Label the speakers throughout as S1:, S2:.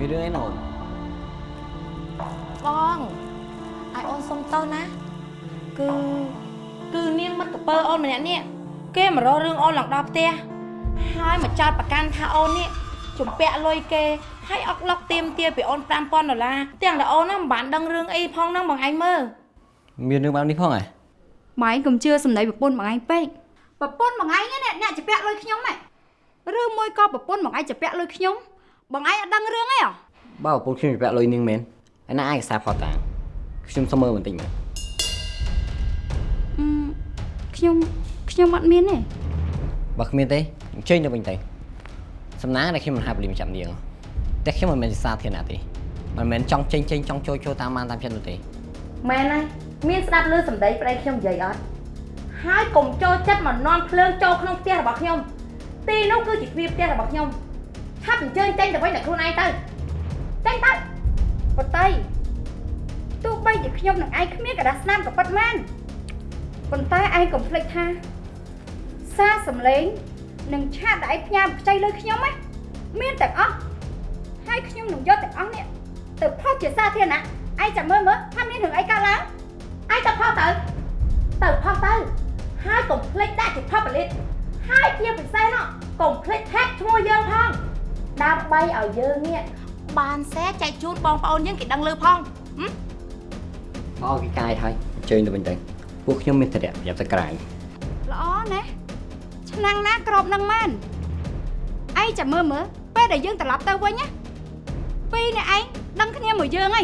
S1: មានរឿងអីណូន
S2: បងឲ្យអូនសុំតោណាគឺគឺនាងមិត្តកពើអូនម្នាក់នេះគេមករករឿងអូនឡើងដល់ផ្ទះហើយមកចោតប្រកាន់ថាអូននេះជំពាក់លុយគេហើយអុកឡុកទៀមទាពីអូន5000ដុល្លារទាំងតែអូនណាមិនបានដឹងរឿងអីផងហ្នឹងបងឯងមើល
S1: មានរឿងបែបនេះផងហ៎
S3: ម៉ែឯងកុំជឿសម្ដីប្រពន្ធម៉ែឯងពេក
S4: ប្រពន្ធបងឯងនេះអ្នកជពាក់លុយខ្ញុំហ៎
S3: ឬមួយក៏ប្រពន្ធម៉ែឯងជពាក់លុយខ្ញុំ បងឯងអត់ដឹងរឿងអីហ៎
S1: បើប្រពន្ធខ្ញុំជពាក់លុយនាងមែនឯណាឯកសារផតតាខ្ញុំសុំមើលបន្តិចមើល
S3: អឺខ្ញុំខ្ញុំអត់មានទេ
S1: បើគ្មានទេអញ្ជើញទៅវិញទៅសំណាងដែលខ្ញុំមិនហាប់លីមចាំនាងតែខ្ញុំមិនមែនជាសាធារណៈទេមិនមែនចង់ចេញចេញចង់ចូលចូលតាមបានតាមចិត្តនោះទេ
S2: មែនហើយមានស្ដាប់ឮសម្ដីប្តីខ្ញុំនិយាយអត់ហើយកុំចូលចិត្តមកនន់ភ្លើងចូលក្នុងផ្ទះរបស់ខ្ញុំទីនោះគឺជាទ្វារផ្ទះរបស់ខ្ញុំ ហាប់អញ្ជើញចេញទៅវិញតែខ្លួនឯងទៅចេញទៅ
S4: បតីទោះបីជាខ្ញុំនឹងឯងគ្មានកដាស្នាមក៏ប៉ិតមែនប៉ុន្តែឯងកុំភ្លេចថាសារសំឡេងនឹងឆាតដែលឯងផ្ញើខ្ចីលើខ្ញុំណាមានទាំងអស់ហើយខ្ញុំនឹងយកទាំងអស់នេះទៅផុសជាសាធារណៈឯងចាំមើលមើលថាមានរឿងអីកើតឡើង
S2: ឯងទៅផុសទៅទៅផុសទៅហើយកុំភ្លេចដាក់ជាផុសពលិតហើយជាពិសេសនោះកុំភ្លេច tag ឈ្មោះយើងផង ដើម្បីឲ្យយើងនេះបានសែចែកជូនបងប្អូនយើងគេដឹងលឺផងហឹម
S1: មកគេកាយហើយអញ្ជើញទៅវិញទៅពួកខ្ញុំមានតែរយៈប្រយ័ត្នទៅក្រៅ
S4: ល្អណាស់ឆ្នាំងណាក្របនឹងមែនឯងចាំមើលមើលពេលដែលយើងត្រឡប់ទៅវិញណាពីរអ្នកឯងដឹងគ្នាមួយយើងហី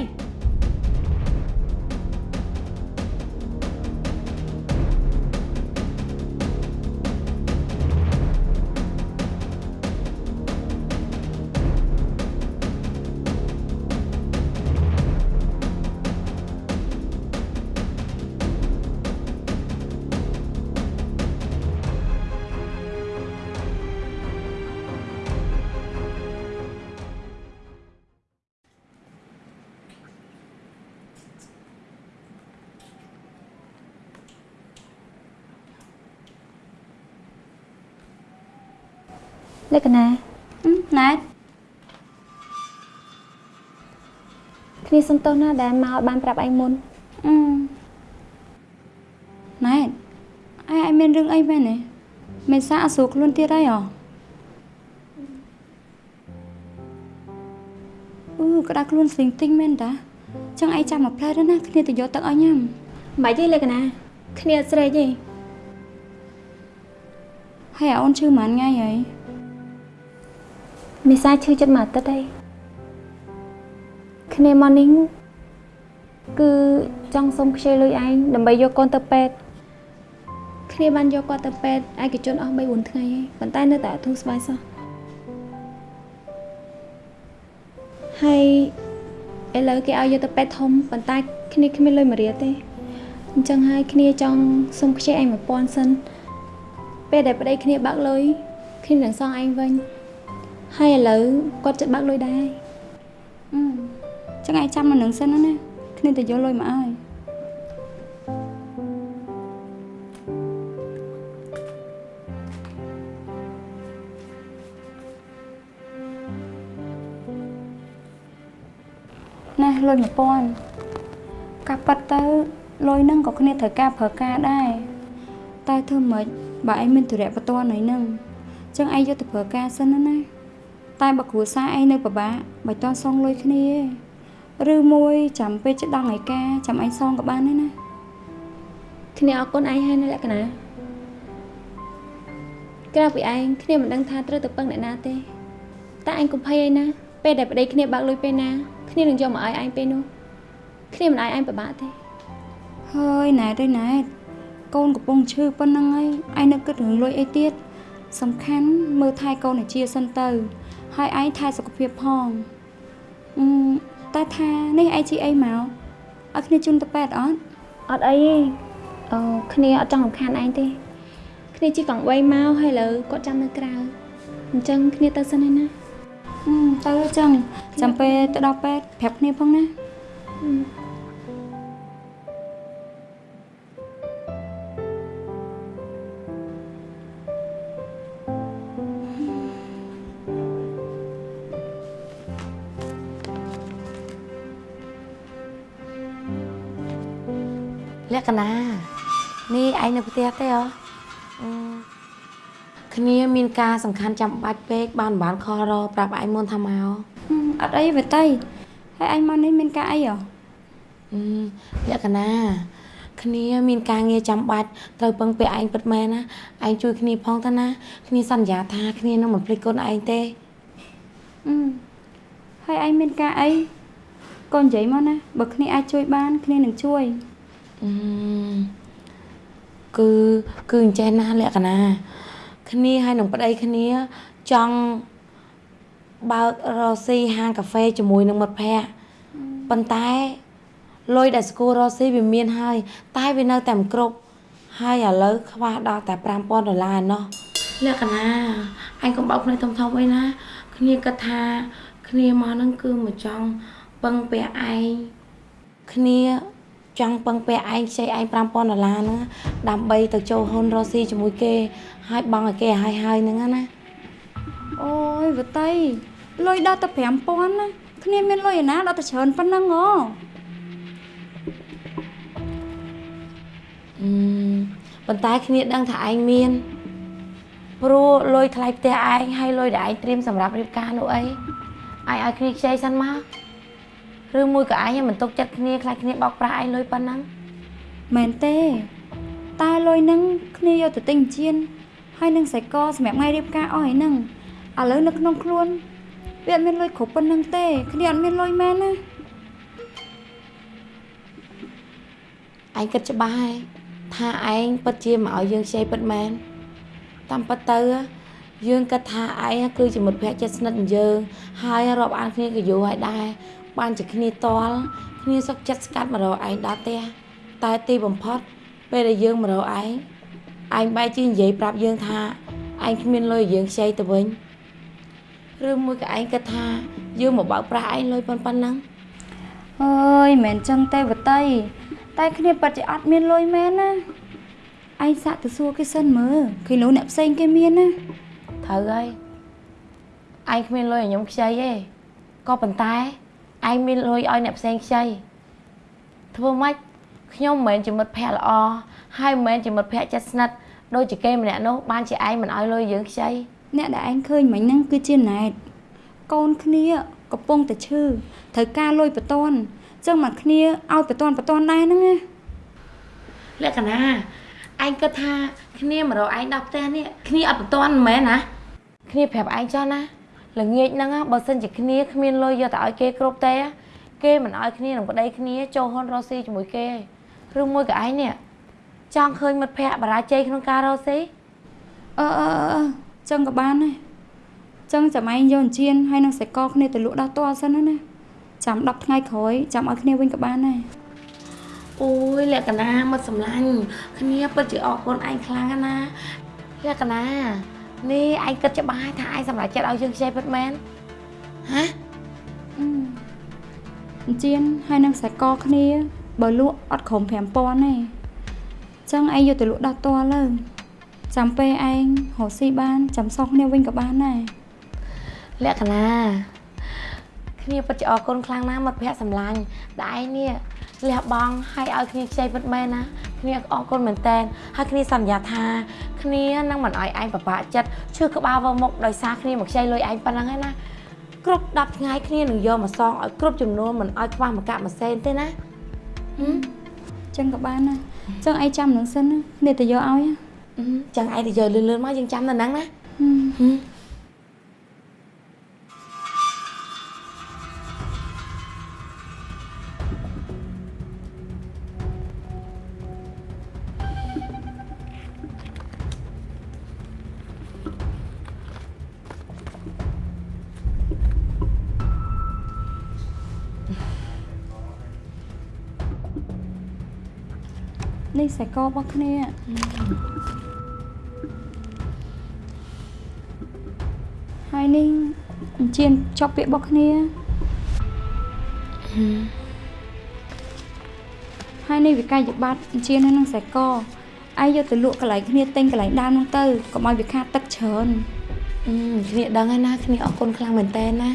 S5: គ្នាសុំទោសណាដែលមកបានប្រាប់ឯងមុន
S3: អឺណែតឯងឯងមានរឿងអីមែនទេមិនសាអត់ស្រួលខ្លួនទៀតហើយហ៎អឺក្តារខ្លួនស្លីងទិញមែនតាចឹងឯងចាំមកផ្លែទៅណាគ្នាទៅយកទឹកឲ្យញ៉ាំ
S5: មិនទេលក្ខណៈគ្នាអត់ស្រេកទេ
S3: ហើយអូនឈឺមិនថ្ងៃហើយ
S5: មេសាឈឺចិត្តមួយអាទិត្យហើយ គ្នាមកនេះគឺចង់សុំខ្ចីលុយឯងដើម្បីយកកូនទៅពេទ្យគ្នាបានយកគាត់ទៅពេទ្យឯកជនអស់3 4ថ្ងៃហើយប៉ុន្តែនៅតែអត់ធូរស្បើយសោះហើយឥឡូវគេឲ្យយកទៅពេទ្យធំប៉ុន្តែគ្នាគ្មានលុយមួយរៀលទេអញ្ចឹងហើយគ្នាចង់សុំខ្ចីឯង1000សិនពេលដែលប្តីគ្នាបាក់លុយគ្នានឹងសងឯងវិញហើយឥឡូវគាត់ចិត្តបើកលុយដែរ
S3: អឺ ចឹងឯងចាំនៅនឹងសិនណាគ្នាទៅយកលុយមកឲ្យណាលុយ1000កាប់ប៉ាត់ទៅលុយហ្នឹងក៏គ្នាត្រូវការប្រើការដែរតែធ្វើម៉េចបើឯងមានទុរៈបន្ទាន់ហើយហ្នឹងចឹងឯងយកទៅប្រើការសិនណាណាតែបើគ្រួសារឯងនៅពិបាកបើតសងលុយគ្នាទេ ឬមួយចាំពេលចដងឯកាចាំឯងសងក៏បានដែរណា
S5: គ្នាអរគុណឯងហើយនៅលក្ខណៈក្រៅពីឯងគ្នាមិនដឹងថាត្រូវទៅពឹងអ្នកណាទេតែឯងកុំភ័យអីណាពេលដែលប្តីគ្នាបើកលុយពេលណាគ្នានឹងយកមកឲ្យឯងពេលនោះគ្នាមិនឲ្យឯងពិបាកទេ
S3: ហើយណែទេណែកូនកំពុងឈឺប៉ុណ្ណឹងហើយឯងនៅគិតរឿងលុយអីទៀតសំខាន់មើលថែកូនឲ្យជាសិនទៅ ហើយឯងថែសុខភាពផងអឺ តែថានេះឯងជាអីមកឲ្យគ្នាជូនទៅពេទ្យអត់
S5: អត់អីទេអូគ្នាអត់ចង់រំខានឯងទេគ្នាជិះកង់3មកហើយឥឡូវគាត់ចាំនៅក្រៅអញ្ចឹងគ្នាទៅសិនហើយណា
S3: អឺទៅអញ្ចឹងចាំពេលទៅដល់ពេទ្យប្រាប់គ្នាផងណា
S2: លក្ខណៈនេះឯងនៅផ្ទះទេហ៎អឺគ្នាមានការសំខាន់ចាំបាច់ពេកបានមិនបានខលរប្រាប់ឯងមុនថាមក
S3: ហឹមអត់អីវតីហើយអញមកនេះមានការអីហ៎
S2: អឺលក្ខណៈគ្នាមានការងារចាំបាច់ត្រូវពឹងពាក់ឯងពិតមែនណាឯងជួយគ្នាផងទៅណាគ្នាសន្យាថាគ្នានឹងមិនភ្លេចកូនឯងទេ
S3: អឺហើយអញមានការអីកូននិយាយមកណាបើគ្នាអាចជួយបានគ្នានឹងជួយ
S2: អឺ គឺ គឺអញ្ចេះណាលក្ខណៈគ្នាហើយនឹងប្តីគ្នាចង់បើករកស៊ីហាងកាហ្វេជាមួយនឹងមិត្តភ័ក្តិប៉ុន្តែលុយដែលស្គាល់រកស៊ីវាមានហើយ តែវានៅតែមិនគ្រប់ហើយឥឡូវខ្វះដល់តែ5000ដុល្លារឯណោះលក្ខណៈអញកុំបោកភ្នែកធំធំអីណា គ្នាគិតថា គ្នាមកហ្នឹងគឺមកចង់ពឹងពាក់ឯងគ្នា ចង់ពឹងពាក់ឯងខ្ចីឯង5000ដុល្លារហ្នឹងដើម្បីទៅចូលហ៊ុនរកស៊ីជាមួយគេហើយបង់ឲ្យគេឲ្យហើយហើយហ្នឹងណា
S3: អូយវតីលុយដល់តែ5000ណាគ្នាមានលុយឯណាដល់តែច្រើនប៉ុណ្ណឹងហ៎
S2: អឺប៉ុន្តែគ្នាដឹងថាឯងមានព្រោះលុយថ្លៃផ្ទះឯងហើយលុយដែលឯងត្រៀមសម្រាប់រៀបការនោះអីឯងឲ្យគ្នាខ្ចីសិនមក ឬមួយក៏ឯងមិនទុកចិត្តគ្នាខ្លាចគ្នាបោកប្រាស់ឯងលុយប៉ុណ្ណឹង
S3: មែនទេ តែលុយហ្នឹងគ្នាយកទៅទិញជៀនហើយនឹងសាច់កសម្រាប់ថ្ងៃរៀបការអស់ហើយហ្នឹងឥឡូវនៅក្នុងខ្លួនវាអត់មានលុយគ្រប់ប៉ុណ្្នឹងទេគ្នាអត់មានលុយមែនណា
S2: ឯងគិតច្បាស់ហើយថាឯងពិតជាមកឲ្យយើងខ្ចីពិតមែនតាមពិតទៅយើងគិតថាឯងគឺជាមិត្តភក្តិជិតស្និទ្ធនឹងយើងហើយរាប់អានគ្នាក៏យូរហើយដែរ បានជាគ្នាតល់គ្នាសុខចិត្តស្កាត់មករកឯងដល់ផ្ទះតែទីបំផុត ពេលដែលយើងមករកឯងឯងបែរជានិយាយប្រាប់យើងថាឯងគ្មានលុយឲ្យយើងខ្ចីទៅវិញឬមួយក៏ឯងគិតថាយើងមកបើកប្រាស់ឯងលុយប៉ុណ្ណឹង
S3: អើយមិនមែនចឹងទេវតីតែគ្នាពិតជាអត់មានលុយមែនណាឯងសាក់ទៅសួរគេសិនមើលគេលោកអ្នកផ្សេងគេមានណា
S2: ត្រូវហើយឯងគ្មានលុយឲ្យខ្ញុំខ្ចីទេក៏ប៉ុន្តែ ឯងមានលុយឲ្យអ្នកផ្សេងខ្ចីធ្វើម៉េចខ្ញុំមិនមែនជាមិត្តភក្តិល្អហើយមិនមែនជាមិត្តភក្តិចិត្តស្និទ្ធដូចជាគេម្នាក់នោះបានជាឯងមិនឲ្យលុយយើងខ្ចី
S3: អ្នកដែលឯងឃើញមិញហ្នឹងគឺជាណែតកូនគ្នាកំពុងតែឈឺត្រូវការលុយបន្ទាន់ចឹងមកគ្នាឲ្យបន្ទាន់បន្ទាន់ដែរហ្នឹងណា
S2: លក្ខណៈឯងគិតថាគ្នាមករកឯងដល់ផ្ទះនេះគ្នាអត់បន្ទាន់មិនមែនណាគ្នាប្រាប់ឯងចោះណា ល្ងាចហ្នឹងណាបើសិនជាគ្នាគ្មានលុយយកទៅឲ្យគេគ្រប់ទេគេមិនឲ្យគ្នានឹងប្តីគ្នាចូលហ៊ុនរកស៊ីជាមួយគេឬមួយក៏ឯងនេះចង់ឃើញមិត្តភ័ក្តិបរាជ័យក្នុងការរកស៊ី
S3: អឺអឺអឺចឹងក៏បានដែរចឹងចាំឯងយកអញ្ជៀនហើយនឹងសាច់កគ្នាទៅលក់ដល់តសិនណាណាចាំ10ថ្ងៃក្រោយចាំឲ្យគ្នាវិញក៏បានដែរ
S2: អូយលក្ខណៈមិត្តសម្លាញ់គ្នាពិតជាអរគុណឯងខ្លាំងណាស់លក្ខណៈ នេះឯងគិតច្បាស់ហើយថាឯងសម្រេចចិត្តឲ្យយើងខ្ចីពិតមែនហ៎
S3: អឺអញ្ជៀនហើយនឹងសាច់កគ្នា បើលក់អត់ក្រុម5000ទេចឹងឯងយកទៅលក់ដល់តលើចាំពេលឯងរកស៊ីបានចាំសងគ្នាវិញក៏បានដែរ
S2: លក្ខណៈគ្នាពិតជាអរគុណខ្លាំងណាស់មិត្តភក្តិសម្លាញ់ដែលឯងនេះលះបង់ឲ្យឲ្យគ្នាខ្ចីពិតមែនណាគ្នាអរគុណមែនតែនហើយគ្នាសន្យាថា គ្នានឹងមិនឲ្យឯងពិបាកចិត្តឈឺក្បាលវមុខដោយសារគ្នាមកខ្ចីលុយឯងប៉ុណ្ណឹងឯណាគ្រប់10ថ្ងៃគ្នានឹងយកមកសងឲ្យគ្រប់ចំនួនមិនឲ្យខ្វះមកកាក់មួយសេនទេណាហឹម
S3: ចឹងក៏បានដែរចឹងឯងចាំនឹងសិនណាគ្នាទៅយកឲ្យណា
S2: អឺចឹងឯងទៅយកលឿនលឿនៗមកយើងចាំនៅហ្នឹងណា
S3: ហឹម សាច់ករបស់គ្នាហើយនេះអញ្ជៀនចប់ពាក្យរបស់គ្នាហើយនេះវិក័យប័ត្រអញ្ជៀនហើយនឹងសាច់កឯងយកទៅលក់កន្លែងគ្នាទិញកន្លែងដើមនោះទៅកុំឲ្យវាខាតទឹកច្រើន
S2: អឺគ្នាដឹងហើយណាគ្នាអរគុណខ្លាំងមែនតើណា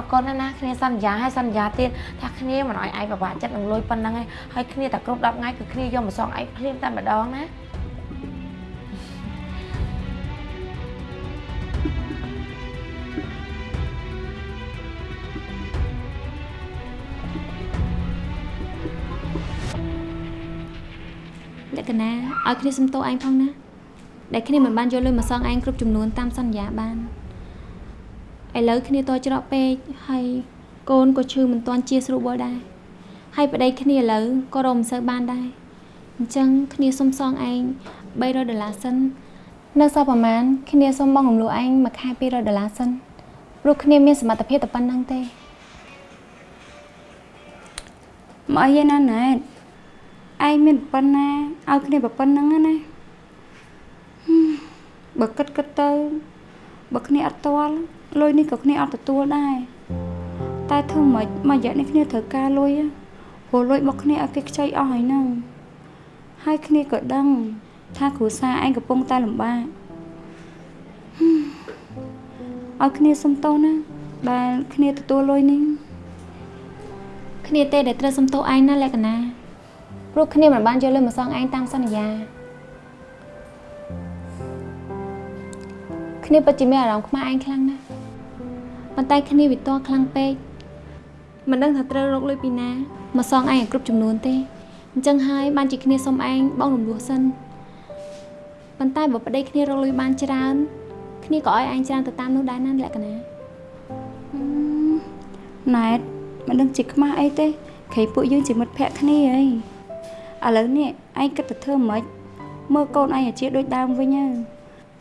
S2: អរគុណណាស់ណាគ្នាសន្យាហើយសន្យាទៀតថាគ្នាមិនអោយឯងពិបាកចិត្តនឹងលុយប៉ុណ្ណឹងឯងហើយគ្នាតែគ្រប់10ថ្ងៃគឺគ្នាយកមកសងឯងភ្លាមតែម្ដងណា
S5: លក្ខណៈឲ្យគ្នាសុំទោសឯងផងណាដែលគ្នាមិនបានយកលុយមកសងឯងគ្រប់ចំនួនតាមសន្យាបាន ឥឡូវគ្នាតច្រកពេកហើយកូនក៏ឈឺមិនទាន់ជាស្រួលបលដែរហើយប្តីគ្នាឥឡូវក៏រកមិនសូវបានដែរអញ្ចឹងគ្នាសុំសងឯង300ដុល្លារសិននៅសល់ប្រហែលគ្នាសុំបងរំលោះឯងមួយខែ200ដុល្លារសិនព្រោះគ្នាមានសមត្ថភាពតែប៉ុណ្្នឹងទេ
S3: មកអីឯណាណែតឯងមានប៉ុណ្ណាឲ្យគ្នាប៉ុណ្្នឹងណាណាហឹមបើគិតគិតទៅបើគ្នាអត់ទាល់ លុយនេះក៏គ្នាអត់ទទួលដែរតែធ្វើម៉េចមួយរយៈនេះគ្នាត្រូវការលុយហ៎ព្រោះលុយរបស់គ្នាឲ្យគេខ្ចីអស់ហើយហ្នឹងហើយគ្នាក៏ដឹង ថាគ្រួសារឯងកំពុងតែលំបាកហឹមឲ្យគ្នាសុំទោសណាដែលគ្នាទទួលលុយនេះ
S5: គ្នាទេដែលត្រូវសុំទោសឯងណាលក្ខណៈព្រោះគ្នាមិនបានយកលុយមកសងឯងតាមសន្យាគ្នាពិតជាមានអារម្មណ៍ខ្មាស់ឯងខ្លាំងណាស់ ប៉ុន្តែគ្នាវាតខ្លាំងពេកមិនដឹងថាត្រូវរកលុយពីណាមកសងឯងឲ្យគ្រប់ចំនួនទេអញ្ចឹងហើយបានជាគ្នាសុំឯងបងរំលោះសិនប៉ុន្តែបើប្តីគ្នារកលុយបានច្រើនគ្នាក៏ឲ្យឯងច្រើនទៅតាមនោះដែរណាលក្ខណៈ
S3: ណែតមិនដឹងជាខ្មាស់អីទេក្រៃពួកយើងជាមិត្តភក្តិគ្នាអីឥឡូវនេះឯងគិតទៅធ្វើម៉េចមើលកូនឯងឲ្យជាដូចដើមវិញទៅ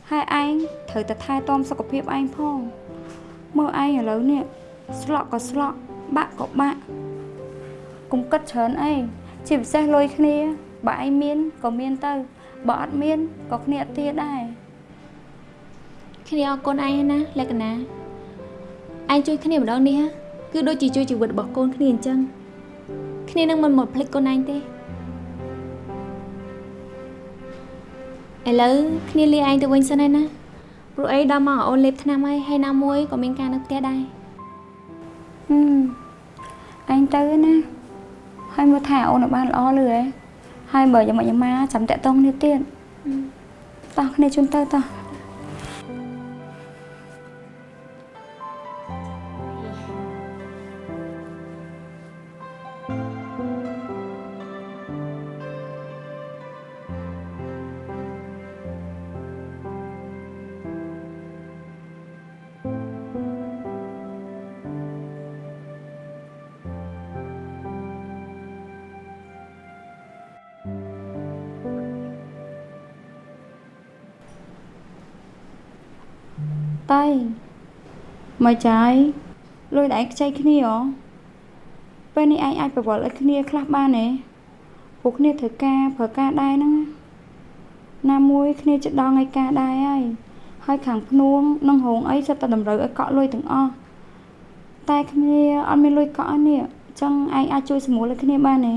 S3: ហើយឯងត្រូវតែថែទាំសុខភាពឯងផង មើលឯងឥឡូវនេះស្លក់ក៏ស្លក់បាក់ក៏បាក់កុំគិតច្រើនអីជាពិសេសលុយគ្នាបើឯងមានក៏មានទៅបើអត់មានក៏គ្នាអត់ទាដែរ
S5: គ្នាអរគុណឯងណាលក្ខណៈឯងជួយគ្នាម្ដងនេះហ่ะគឺដូចជាជួយជីវិតរបស់កូនគ្នាអញ្ចឹងគ្នានឹងមិនមកភ្លេចកូនឯងទេឥឡូវគ្នាលាឯងទៅវិញសិនហើយណា ព្រោះអីដល់មកអូនលេបថ្នាំហើយហើយណាមួយក៏មានការនៅផ្ទះដែរ
S3: ហឹមឯងទៅណាហើយមើលថាអូនឲ្យបានល្អលឺហ៎ហើយបើយ៉ាងម៉េចយ៉ាងម៉ាចាំតាក់តងគ្នាទៀតតោះគ្នាជូនទៅតោះ តៃមកចាយលុយដែលឯងខ្ចីគ្នាហ៎ពេលនេះឯងអាចប្រវល់ឲ្យគ្នាខ្លះបានទេពួកគ្នាត្រូវការប្រើការដែរហ្នឹងណាណាមួយគ្នាចិត្តដល់ថ្ងៃការដែរហើយហើយខាងភ្នួងនិងហងអីសិតតែតម្រូវឲ្យកក់លុយទាំងអស់តែគ្នាអត់មានលុយកក់អស់នេះអញ្ចឹងឯងអាចជួយសម្រួលឲ្យគ្នាបានទេ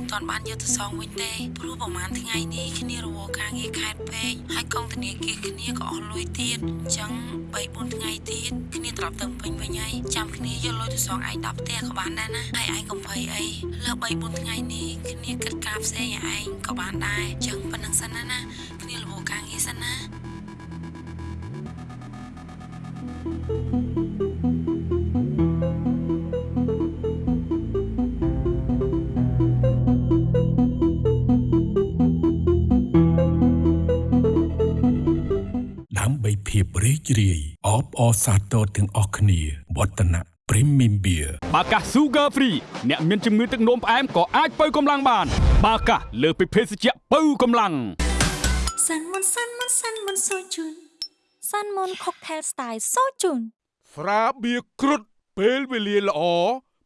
S2: មិនទាន់បានយកទៅសងវិញទេព្រោះប្រហែលថ្ងៃនេះគ្នារវល់ការងារខេតពេកហើយកងធនាគារគ្នាក៏អស់លុយទៀតអញ្ចឹង3 4ថ្ងៃទៀតគ្នាត្រឡប់ទៅពេញវិញហើយចាំគ្នាយកលុយទៅសងឯងដល់ផ្ទះក៏បានដែរណាហើយឯងកុំភ័យអីលើ3 4ថ្ងៃនេះគ្នាគិតការផ្សេងឲ្យឯងក៏បានដែរអញ្ចឹងប៉ុណ្្នឹងសិនណាណាគ្នារវល់ការងារសិនណា
S6: ដើម្សាទរទាំងអស់គ្នាវឌ្ឍនៈ Premium Beer
S7: បាកាស Sugar Free អ្នកមានជំងឺទឹកនោមផ្អែមក៏អាចបើកម្លាំងបាន បាកាសលើសពីភេសជ្ជៈបើកម្លាំង
S8: សាន់មុនសាន់មុនសាន់មុនសូជូនសាន់មុន Cocktail Style សូជូន
S9: ស្រាបៀរគ្រុតពេលវេលាល្អ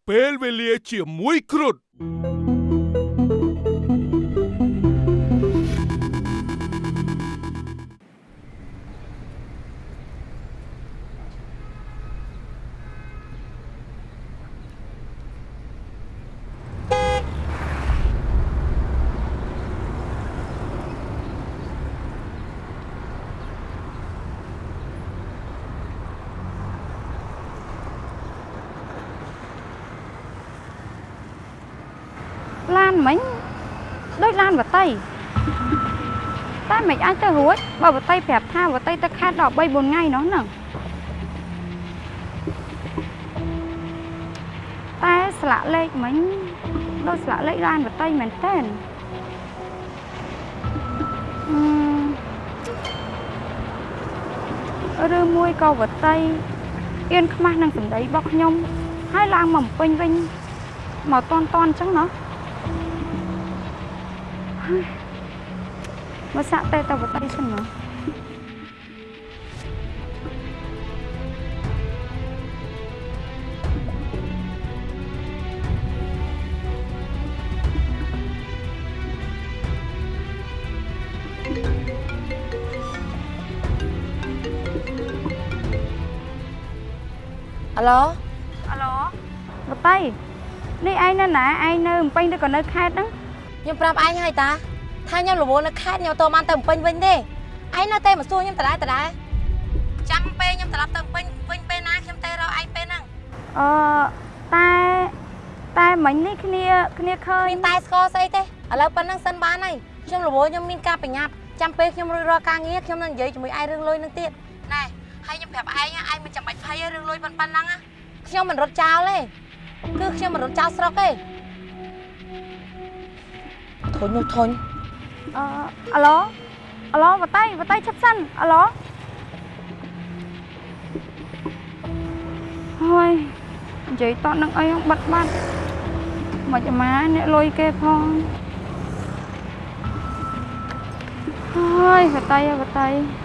S9: ពេលវេលាជាមួយគ្រុត
S3: មិនអាចទៅរួចបើបតីប្រាប់ថាបតីទៅខេត្តដល់3 4ថ្ងៃនោះហ្នឹងតែស្លាកលេខមិញដូចស្លាកលេខឡានបតីមែនតើអឺឬមួយក៏វតីអៀនខ្មាស់នឹងសម្ដីរបស់ខ្ញុំហើយឡើងមកពេញវិញមកតន់តន់អញ្ចឹងណា មកសាក់តែតវតីសិនណា
S2: អាឡូ
S3: អាឡូបតីនេះឯងនៅណាឯងនៅភ្នំពេញឬក៏នៅខេត្តហ្នឹង
S2: ខ្ញុំប្រាប់ឯងហើយតា ថាខ្ញុំរវល់នៅខេត្តខ្ញុំទៅបានទៅភ្នំពេញវិញទេឯងនៅតែមកសួរខ្ញុំដដែលដដែលចាំពេលខ្ញុំត្រឡប់ទៅភ្នំពេញវិញពេលណាខ្ញុំទៅរកឯងពេលហ្នឹង
S3: អឺតែតែមិញនេះគ្នាគ្នាឃើញ
S2: មានតែស្គាល់ស្អីទេឥឡូវប៉ុណ្្នឹងសិនបានហើយខ្ញុំរវល់ខ្ញុំមានការបញ្ញាប់ចាំពេលខ្ញុំរួចរាល់ការងារខ្ញុំនឹងនិយាយជាមួយឯងរឿងលុយនឹងទៀតណែហើយខ្ញុំប្រាប់ឯងឯងមិនចាំបាច់ភ័យទេរឿងលុយប៉ុណ្ប៉ុណ្ណឹងណាខ្ញុំមិនរត់ចោលទេគឺខ្ញុំមិនរត់ចោលស្រុកទេធុញនោះធុញ
S3: អឺអាឡូអាឡូបតីបតីឈប់សិនអាឡូហើយនិយាយតនឹងអីបាត់បាត់មិនអាម៉ាអ្នកលុយគេផងហើយបតីបតី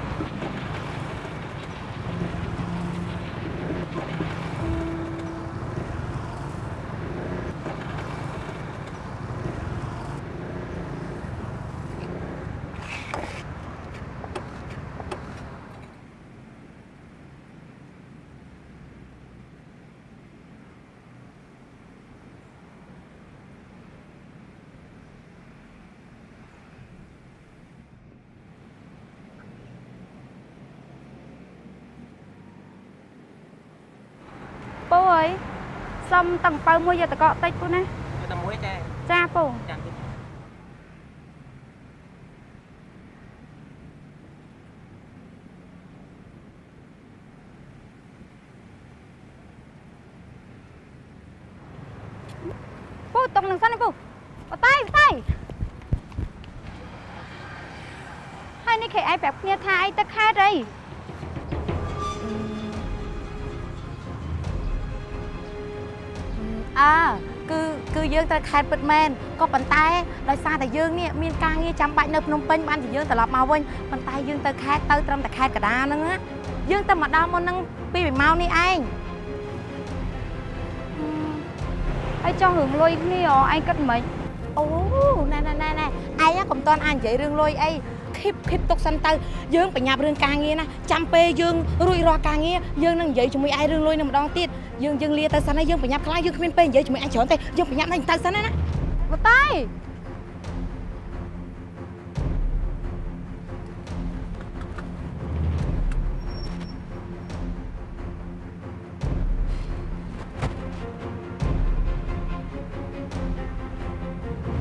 S3: ពូអើយ សុំតាំងប៉ៅមួយយកតកកតិចពូណា
S1: តែមួយចា
S3: ចាពូ
S1: ចាំ
S3: ពូតុងនឹងសិនណាពូបតៃបតៃហើយនេះគេឯងប្រាប់គ្នាថាឯងទៅខេត្តអី
S2: អើគឺគឺយើងទៅខេត្តពិតមែនក៏ប៉ុន្តែដោយសារតែយើងនេះមានការងារចាំបាច់នៅភ្នំពេញបានជាយើងត្រឡប់មកវិញប៉ុន្តែយើងទៅខេត្តទៅត្រឹមតែខេត្តកដាហ្នឹងណាយើងទៅមកដល់មុនហ្នឹងពីមួយម៉ោងនេះឯង
S3: ហើយចង់រឿងលុយគ្នាអូឯងគិតមិន
S2: អូណែណែណែណែឯងកុំតន់អាចនិយាយរឿងលុយអីឃីបឃីបទុកសិនទៅយើងបញ្ញាប់រឿងការងារណាចាំពេលយើងរួចរាល់ការងារយើងនឹងនិយាយជាមួយឯងរឿងលុយនឹងម្ដងទៀត យើងយើងលាទៅសិនហើយយើងបញ្ញាប់ខ្លាំងយើងគ្មានពេលនិយាយជាមួយឯងច្រើនទេយើងបញ្ញាប់នឹងទៅសិនណាណា
S3: បតៃ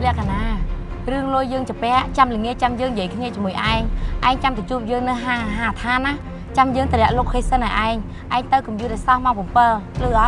S2: លក្ខណៈរឿងលុយយើងចាពាក់ចាំល្ងាចចាំយើងនិយាយគ្នាជាមួយឯងឯងចាំទៅជួបយើងនៅហាងហាងឋានណា ចាំយើងតម្រាក់ location ឲ្យឯងឯងទៅកុំយូរតែសោះមក7លឺអត់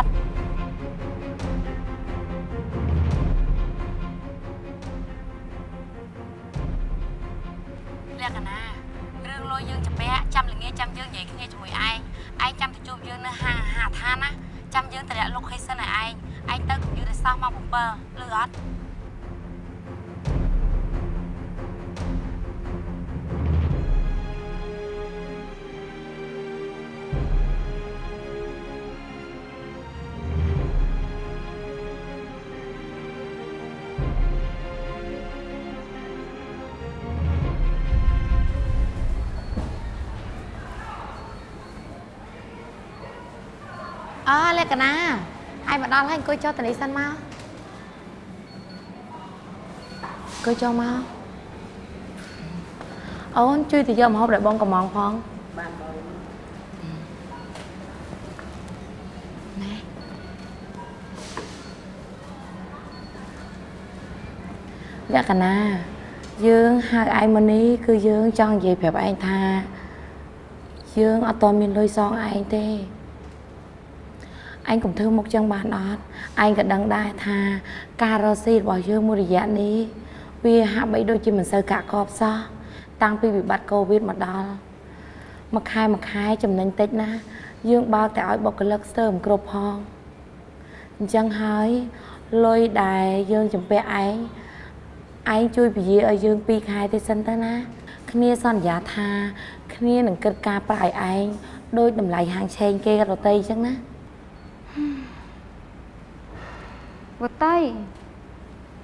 S2: លក្ខណៈហើយមកដល់ហើយអង្គុយចុះតនេះសិនមកអង្គុយចុះមកអូនជួយទៅយកម្ហូបដែលបងកំងផងបានបងណែលក្ខណៈយើងហៅឯងមកនេះគឺយើងចង់និយាយប្រាប់ឯងថាយើងអត់តមានលុយសងឯងទេ ឯងកុំធ្វើមុខចឹងបានអត់ឯងក៏ដឹងដែរថាការរកស៊ីរបស់យើងមួយរយៈនេះវាហាក់បីដូចជាមិនសូវកាក់កបសោះតាំងពីវិបត្តិកូវីដមកដល់មួយខែមួយខែចំណេញតិចណាស់យើងបើកតែឲ្យបុគ្គលិកស្ទើរមិនគ្រប់ផងអញ្ចឹងហើយលុយដែលយើងចំពាក់ឯងឯងជួយពជាឲ្យយើង2ខែទេសិនទៅណាគ្នាសន្យាថា គ្នានឹងគិតការប្រាយឯងដោយតម្លៃហាងឆេងគេរតីអញ្ចឹងណា
S3: វតី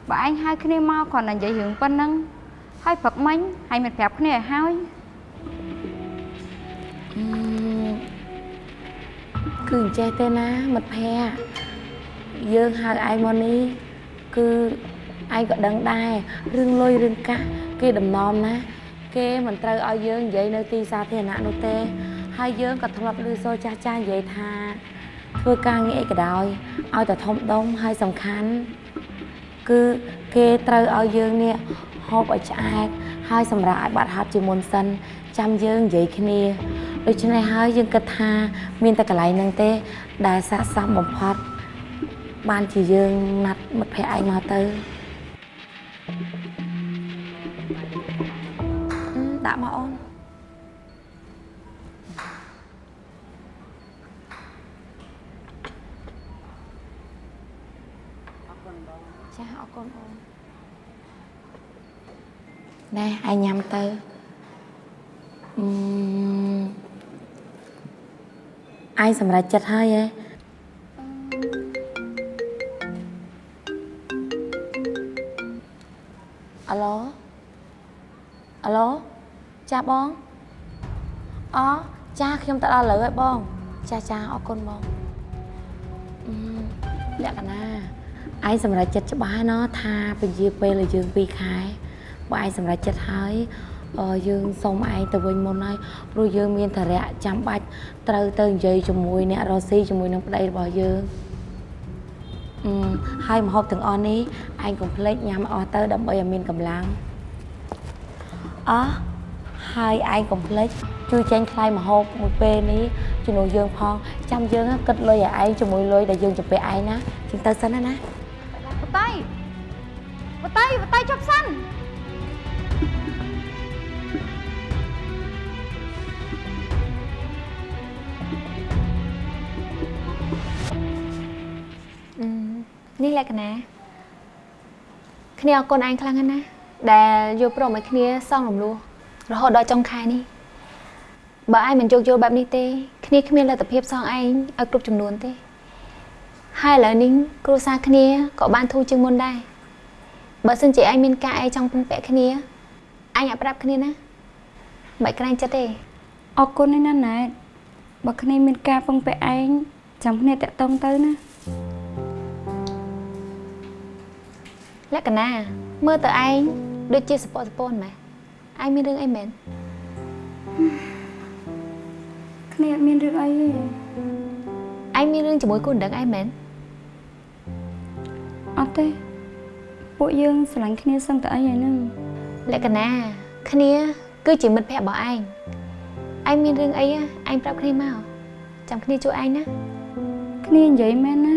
S3: បើឯងហៅគ្នាមកគ្រាន់តែនិយាយរឿងប៉ុណ្ណឹងហើយព្រឹកមិញហើយមិនប្រាប់គ្នាឲ្យហើយ
S2: អឺគឺអញ្ចេះទេណាមិត្តភ័ក្តិយើងហៅឯងមកនេះគឺឯងក៏ដឹងដែររឿងលុយរឿងកាសគេដំណំណា គេមិនត្រូវឲ្យយើងនិយាយនៅទីសាធារណៈនោះទេ ហើយយើងក៏ធ្លាប់ឮសូរចាស់ចាស់និយាយថា ធ្វើការងារអីក៏ដោយឲ្យតែធំដុំហើយសំខាន់គឺគេត្រូវឲ្យយើងនេះហូបឲ្យឆ្អែតហើយសម្រាប់ឲ្យបាត់ហត់ជាមុនសិនចាំយើងនិយាយគ្នាដូច្នេះហើយយើងគិតថា មានតែកន្លែងហ្នឹងទេ ដែលស័ក្តិសមបំផុតបានជាយើងណាត់មិត្តភ័ក្តិឯងមកទៅអឺដាក់មកអូនចាអរគុណអូន ណែឯងញ៉ាំទៅអឺឯងសម្រេចចិត្តហើយហ៎អាឡូអាឡូចាបងអចាខ្ញុំទៅដល់លើហើយបង ចាចាអរគុណបងអឺលក្ខណៈឯងសម្រេចចិត្តច្បាស់ណោះថាពជាពេលឲ្យយើង2ខែ បើឯងសម្រេចចិត្តហើយអឺយើងសុំឯងទៅវិញមុនហើយព្រោះយើងមានធរៈចាំបាច់ត្រូវទៅនិយាយជាមួយអ្នករស់ស៊ីជាមួយនឹងប្តីរបស់យើងអឺហើយម្ហូបទាំងអស់នេះឯងកុំភ្លេចញ៉ាំអស់ទៅដើម្បីឲ្យមានកម្លាំងអោះហើយឯងកុំភ្លេចជួយចេញថ្លៃម្ហូបមួយពេលនេះជំនួសយើងផងចាំយើងគិតលុយឲ្យឯងជាមួយលុយដែលយើងចំពាក់ឯងណាជាងទៅសិនណាណា
S3: វតីវតីវតីចប់សិន
S5: នេះលក្ខណៈគ្នាអរគុណឯងខ្លាំងណាស់ណាដែលយកព្រមឲ្យគ្នាសងរំលោះរហូតដល់ចុងខែនេះបើឯងមិនយកយល់បែបនេះទេគ្នាគ្មានលទ្ធភាពសងឯងឲ្យគ្រប់ចំនួនទេហើយឥឡូវនេះគ្រួសារគ្នាក៏បានធូរជាងមុនដែរបើសិនជាឯងមានការអីចង់ពឹងពាក់គ្នាឯងអាចប្រាប់គ្នាណាមិនក្រែងចិត្តទេ
S3: អរគុណណាស់ណែតបើគ្នាមានការពឹងពាក់ឯងចាំគ្នាតាក់តងទៅណា
S5: លក្ខណៈមើលទៅឯងដូចជាសពសពនម៉េះឯងមានរឿងអីមែន
S3: គ្នាអត់មានរឿងអីទេ
S5: ឯងមានរឿងជាមួយគូនដឹងឯងមែន
S3: អត់ទេពួកយើងស្រឡាញ់គ្នាសឹងតែអីហើយហ្នឹង
S5: លក្ខណៈគ្នាគឺជាមិត្តភក្តិរបស់ឯងឯងមានរឿងអីឯងប្រាប់គ្នាមកចាំគ្នាជួយឯងណា
S3: គ្នានិយាយមែនណា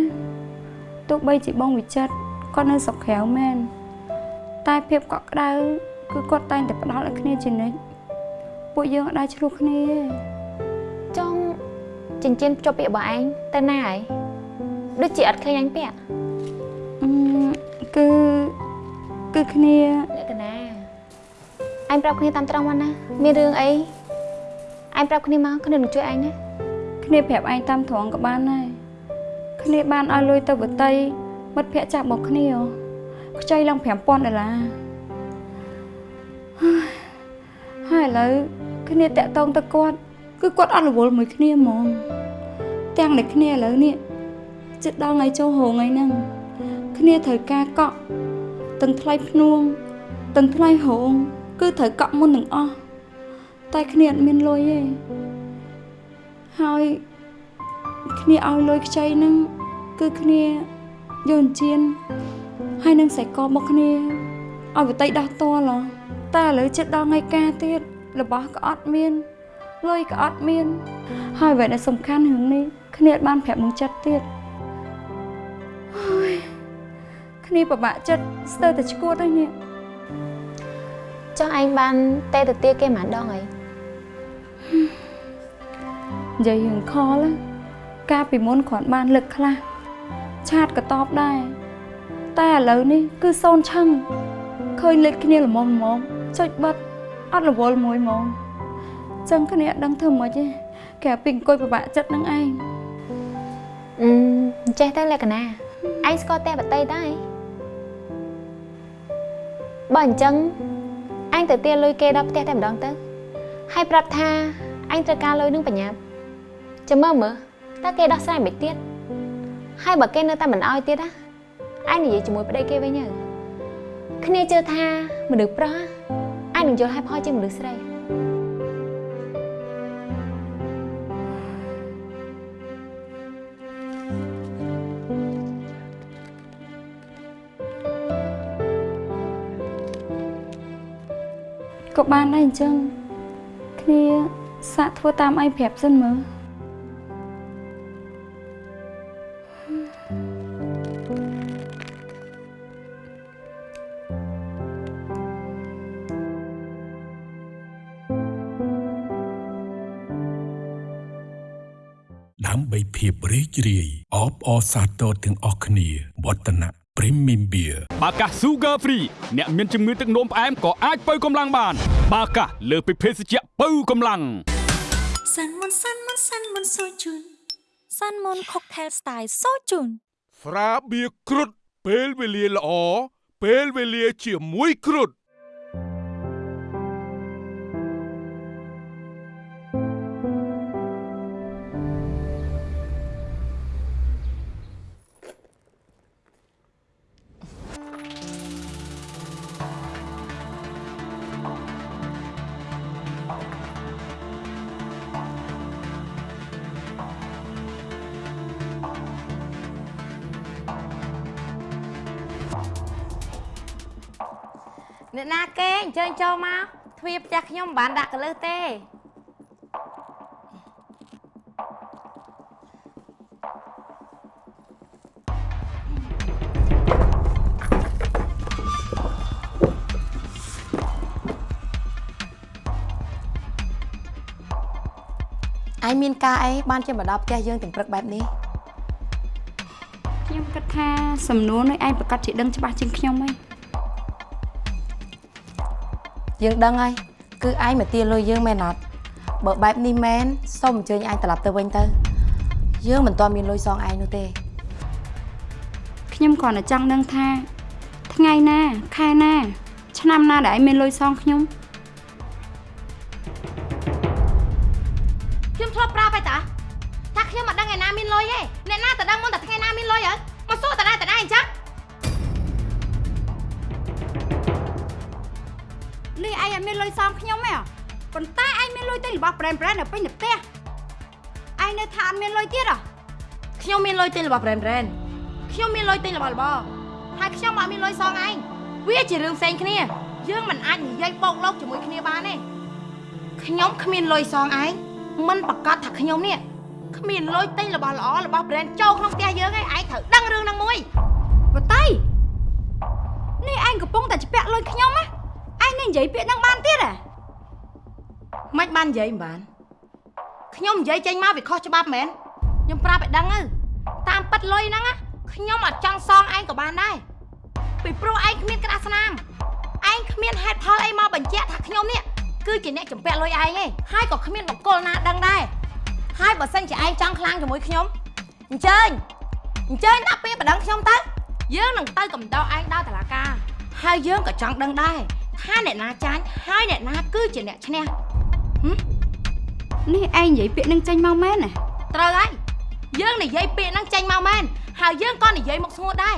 S3: ទោះបីជាបងវិចិត្រ គាត់នៅស្រុកក្រៅមែនតែភាពកក់ក្ដៅគឺគាត់តែងតែផ្ដល់ឲ្យគ្នាជានិច្ចពួកយើងអត់ដែរឆ្លោះគ្នាទេ
S5: ចង់ចិញ្ចៀនភ្ជាប់ពាក្យរបស់ឯងទៅណាហើយដូចជាអត់ឃើញឯងពាក់
S3: អឺគឺគឺគ្នា
S5: លក្ខណៈឯងប្រាប់គ្នាតាមត្រង់មកណាមានរឿងអីឯងប្រាប់គ្នាមកគ្នានឹងជួយឯងណា
S3: គ្នាប្រាប់ឯងតាមត្រង់ក៏បានដែរគ្នាបានឲ្យលុយទៅបតី មិត្តភក្តិចាប់មកគ្នាហ៎ខ្ចីឡើង5000ដុល្លារហើយឥឡូវគ្នាតាក់តងទៅគាត់ គឺគាត់អត់រវល់មួយគ្នាហ្មង ទាំងតែគ្នាឥឡូវនេះចិត្តដល់ថ្ងៃចូលហងថ្ងៃហ្នឹងគ្នាត្រូវការកក់ទាំងថ្លៃភ្នួងទាំងថ្លៃហងគឺត្រូវកក់មុនទាំងអស់តែគ្នាអត់មានលុយទេហើយគ្នាឲ្យលុយខ្ចីហ្នឹងគឺគ្នា យកអញ្ជៀនហើយនឹងខ្សែកមកគ្នាឲ្យបតីដោះតលហ៎តែឥឡូវចិត្តដល់ថ្ងៃការទៀតរបស់ក៏អត់មានលុយក៏អត់មាន ហើយអ្វីដែលសំខាន់រឿងនេះគ្នាអត់បានប្រាប់មកចិត្តទៀតហើយគ្នាពិបាកចិត្តស្ទើរតែឈួតហើយនេះ
S5: ចុះឯងបានទេទៅទាគេប៉ុន្មានដងអី
S3: និយាយរឿងខលណាកាលពីមុនគ្រាន់បានលើកខ្លះ ឆាតក៏តបដែរតែឥឡូវនេះគឺសូនឆឹងឃើញលេចគ្នាល្មមល្មមចុចបិទអត់រវល់មួយហ្មងចឹងគ្នាអត់ដឹងធ្វើម៉េចទេគេពីអង្គុយពិបាកចិត្តនឹងឯង
S5: អឺអញ្ចេះទៅលក្ខណៈឯងស្គាល់តែបតីដែរបើអញ្ចឹងអញទៅទាលុយគេដល់ផ្ទះតែម្ដងទៅហើយប្រាប់ថាអញត្រូវការលុយនឹងបញ្ញាប់ចាំមើលមើលតើគេដោះស្រាយមិនទៀត ហើយបើគេនៅតែមិនអោយទៀតណាអញនិយាយជាមួយប្តីគេវិញទៅគ្នាជឿថាមនុស្សប្រុសអញនឹងយល់ហើយផលជាងមនុស្សស្រី
S3: ក៏បានដែរអញ្ចឹងគ្នាសាកធ្វើតាមឯងប្រាប់សិនមើល
S6: រីករាយអបអរសាទរទាំងអស់គ្នាវឌ្ឍនៈ Premium Beer
S7: បាកាស Sugar Free អ្នកមានជំងឺទឹកនោមផ្អែមក៏អាចបើកម្លាំងបាន បាកាសលើសពីភេសជ្ជៈបើកម្លាំង
S8: សាន់មុនសាន់មុនសាន់មុនសូជូនសាន់មុន Cocktail Style សូជូន
S9: ស្រាបៀរគ្រុតពេលវេលាល្អពេលវេលាជាមួយគ្រុត
S2: អ្នកណាគេអញ្ជើញចូលមកទ្វារផ្ទះខ្ញុំមិនបានដាក់កលឹះទេឯងមានការអីបានជាមកដល់ផ្ទះយើងទាំងព្រឹកបែបនេះ
S3: ខ្ញុំគិតថាសំណួរនេះឯងប្រកាសជាដឹងច្បាស់ជាងខ្ញុំហី
S2: យើងដឹងហើយគឺឯងមកទាលុយយើងមែនអត់បើបែបនេះមែនសូមអញ្ជើញឯងត្រឡប់ទៅវិញទៅ យើងមិនទាន់មានលុយសងឯងនោះទេ
S3: ខ្ញុំគ្រាន់តែចង់ដឹងថា ថ្ងៃណាខែណា ឆ្នាំណាដែ
S2: ល
S4: ឯងមានលុយសងខ្ញុំ
S2: ខ្ញុំ ទិញរបស់ brand brand ខ្ញុំមានលុយទិញរបស់របរហើយខ្ញុំអត់មានលុយសងឯងវាជារឿងផ្សេងគ្នា យើងមិនអាចនិយាយបោកលោកជាមួយគ្នាបានទេខ្ញុំគ្មានលុយសងឯងមិនប្រកាសថាខ្ញុំនេះគ្មានលុយទិញរបស់ល្អរបស់ brand ចូលក្នុងផ្ទះយើងឯងឯងត្រូវដឹងរឿងហ្នឹងមួយ
S4: បតៃនេះឯងកំពុងតែជពាក់លុយខ្ញុំណាឯងនឹងនិយាយពាក្យហ្នឹងបានទៀតហ៎
S2: មិនបាននិយាយមិនបានខ្ញុំនិយាយចេញមកវាខុសច្បាប់មែនខ្ញុំប្រាប់ឲ្យដឹងទៅ តាមពិតលុយហ្នឹងណាខ្ញុំអត់ចង់សងឯងក៏បានដែរពីព្រោះឯងគ្មានក្តារស្នាមឯងគ្មានហេតុផលអីមកបញ្ជាក់ថាខ្ញុំនេះគឺជាអ្នកចម្ពាក់លុយឯងទេហើយក៏គ្មានបកគលណាដឹងដែរហើយបើសិនជាឯងចង់ខ្លាំងជាមួយខ្ញុំអញ្ជើញអញ្ជើញដាក់ពេលបដិងខ្ញុំទៅយើងនឹងទៅកំដៅឯងដល់តុលាការហើយយើងក៏ចង់ដឹងដែរថាអ្នកណាចាញ់ហើយអ្នកណាគឺជាអ្នកឈ្នះ
S3: នេះឯងនិយាយពាក្យនឹងចេញមកមែនណា
S2: ត្រូវហើយ យើងនិយាយពាក្យហ្នឹងចេញមកមែនហើយយើងក៏និយាយមកស្ងួតដែរ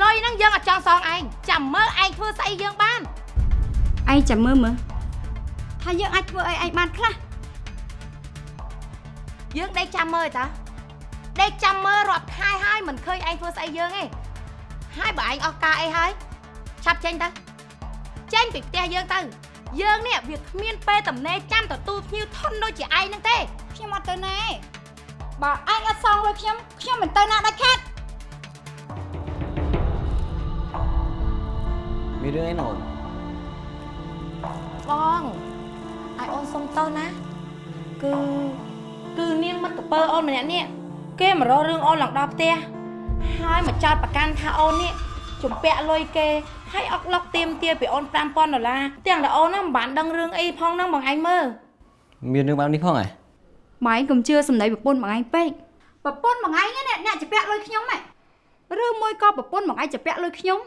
S2: លុយហ្នឹងយើងអត់ចង់សងឯងចាំមើលឯងធ្វើស្អីយើងបាន
S3: ឯងចាំមើលមើល
S4: ថាយើងអាចធ្វើអីឯងបានខ្លះ
S2: យើងដេកចាំមើលតាដេកចាំមើលរាប់ខែហើយមិនឃើញឯងធ្វើស្អីយើងទេហើយបើឯងអស់ការអីហើយឆាប់ចេញទៅចេញពីផ្ទះយើងទៅយើងនេះវាគ្មានពេលតំណេចាំទទួលភ្ញៀវធន់ដូចជាឯងហ្នឹងទេ
S4: ខ្ញុំអត់ទៅណាទេ បើឯងអត់សងលុយខ្ញុំខ្ញុំមិនទៅណាដាច់ខាត
S1: មានរឿងអីណូន
S2: បងឲ្យអូនសុំតោះណាគឺគឺនាងមិត្តពើអូនម្នាក់នេះគេមករករឿងអូនឡើងដល់ផ្ទះហើយមកចោតប្រកាន់ថាអូននេះជំពាក់លុយគេហើយអុកឡុកទៀមទាពីអូន5000ដុល្លារទាំងតែអូនហ្នឹងមិនបានដឹងរឿងអីផងហ្នឹងបងឯងមើល
S1: មានរឿងបែបនេះផងហ៎
S3: ម៉ែកុំជឿសម្ដីប្រពន្ធម៉ែឯងពេក
S4: ប្រពន្ធបងឯងនេះអ្នកជពាក់លុយខ្ញុំហ៎ឬមួយក៏ប្រពន្ធបងឯងជពាក់លុយខ្ញុំ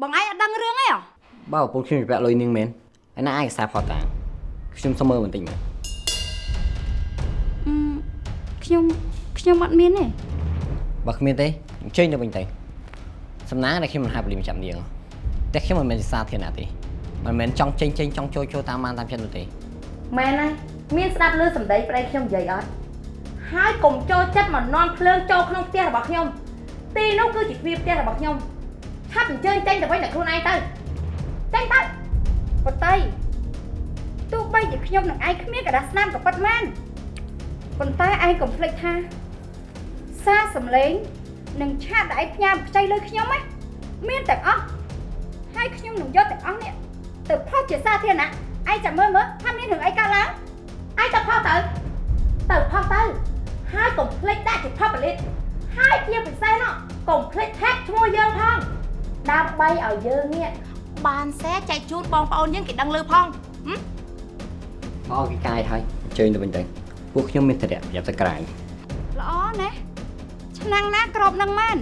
S4: បងឯងអត់ដឹងរឿងអីហ៎
S1: បើប្រពន្ធខ្ញុំពាក់លុយនាងមែនឯណាឯកសារផតតាខ្ញុំសុំមើលបន្តិចមើល
S3: អឺខ្ញុំខ្ញុំអត់មានទេ
S1: បើគ្មានទេអញ្ជើញទៅវិញទៅសំណាងដែលខ្ញុំមិនហាប់លីមចាំនាងតែខ្ញុំមិនមែនជាសាធារណៈទេមិនមែនចង់ចេញចេញចង់ចូលចូលតាមបានតាមចិត្តនោះទេ
S2: មែនហើយ មានស្ដាប់ឮសម្ដីប្តីខ្ញុំនិយាយអត់ហើយកុំចូលចិត្តមកនន់ភ្លើងចូលក្នុងផ្ទះរបស់ខ្ញុំទីនោះគឺជាទ្វារផ្ទះរបស់ខ្ញុំឆាប់អញ្ជើញចេញទៅវិញតែខ្លួនឯងទៅចេញទៅ
S4: បតីទោះបីជាខ្ញុំនឹងឯងគ្មានកដាស់ស្នាមក៏ពិតមែនប៉ុន្តែឯងកុំភ្លេចថាសារសំឡេងនិងឆាតដែលឯងផ្ញើខ្ចីលុយខ្ញុំហ៎មានទាំងអស់ហើយខ្ញុំនឹងយកទាំងអស់នេះទៅផុសជាសាធារណៈឯងចាំមើលមើលថាមានរឿងអីកើតឡើង
S2: ឯងទៅផុសទៅទៅផុសទៅហើយកុំភ្លេចដាក់ជាផុសបលិតហើយជាពិសេសនោះកុំភ្លេចថែបឈ្មោះយើងផងដើម្បីឲ្យយើងនេះបានសែចែកជូនបងប្អូនយើងគេដឹងលឺផងហឹម
S1: មកឲ្យគេកាយហើយអញ្ជើញទៅវិញទៅពួកខ្ញុំមានធរៈប្រយ័ត្នទៅក្រៅ
S4: ល្អណាស់ឆ្នាំងណាក្របនឹងមែន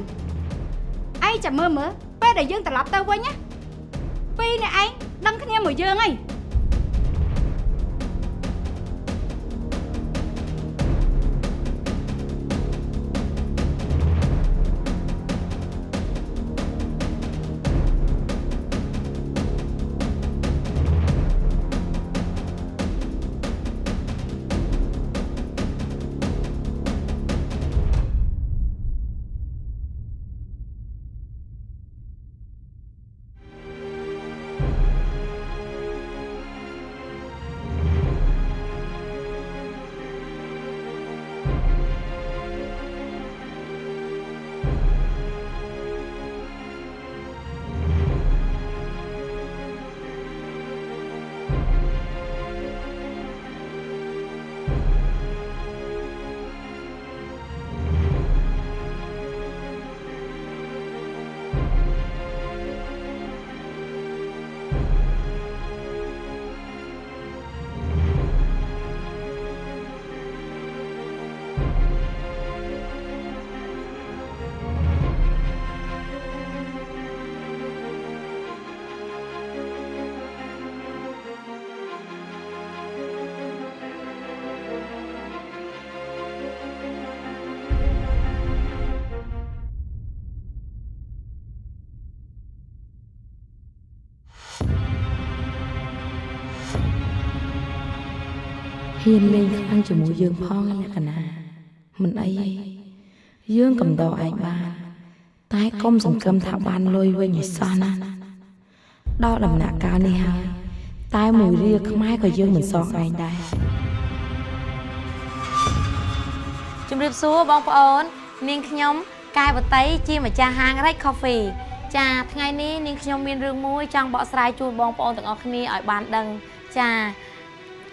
S4: ឯងចាំមើលមើលពេលដែលយើងត្រឡប់ទៅវិញណាពីរអ្នកឯងដឹងគ្នាមួយយើងហី
S10: ហ៊ានលេងខ្លាំងជាមួយយើងផងលក្ខណៈមិនអីទេយើងកំដរឯងបានតែកុំសង្ឃឹមថាបានលុយវិញឲ្យសោះណាដល់ដំណាក់កាលនេះហើយតែមួយរៀលខ្មែរក៏យើងមិនសងឯងដែរ
S2: ជំរាបសួរបងប្អូន នាងខ្ញុំកែវតីជាម្ចាស់ហាង Red Coffee ចាថ្ងៃនេះនាងខ្ញុំមានរឿងមួយចង់បកស្រាយជូនបងប្អូនទាំងអស់គ្នាឲ្យបានដឹងចា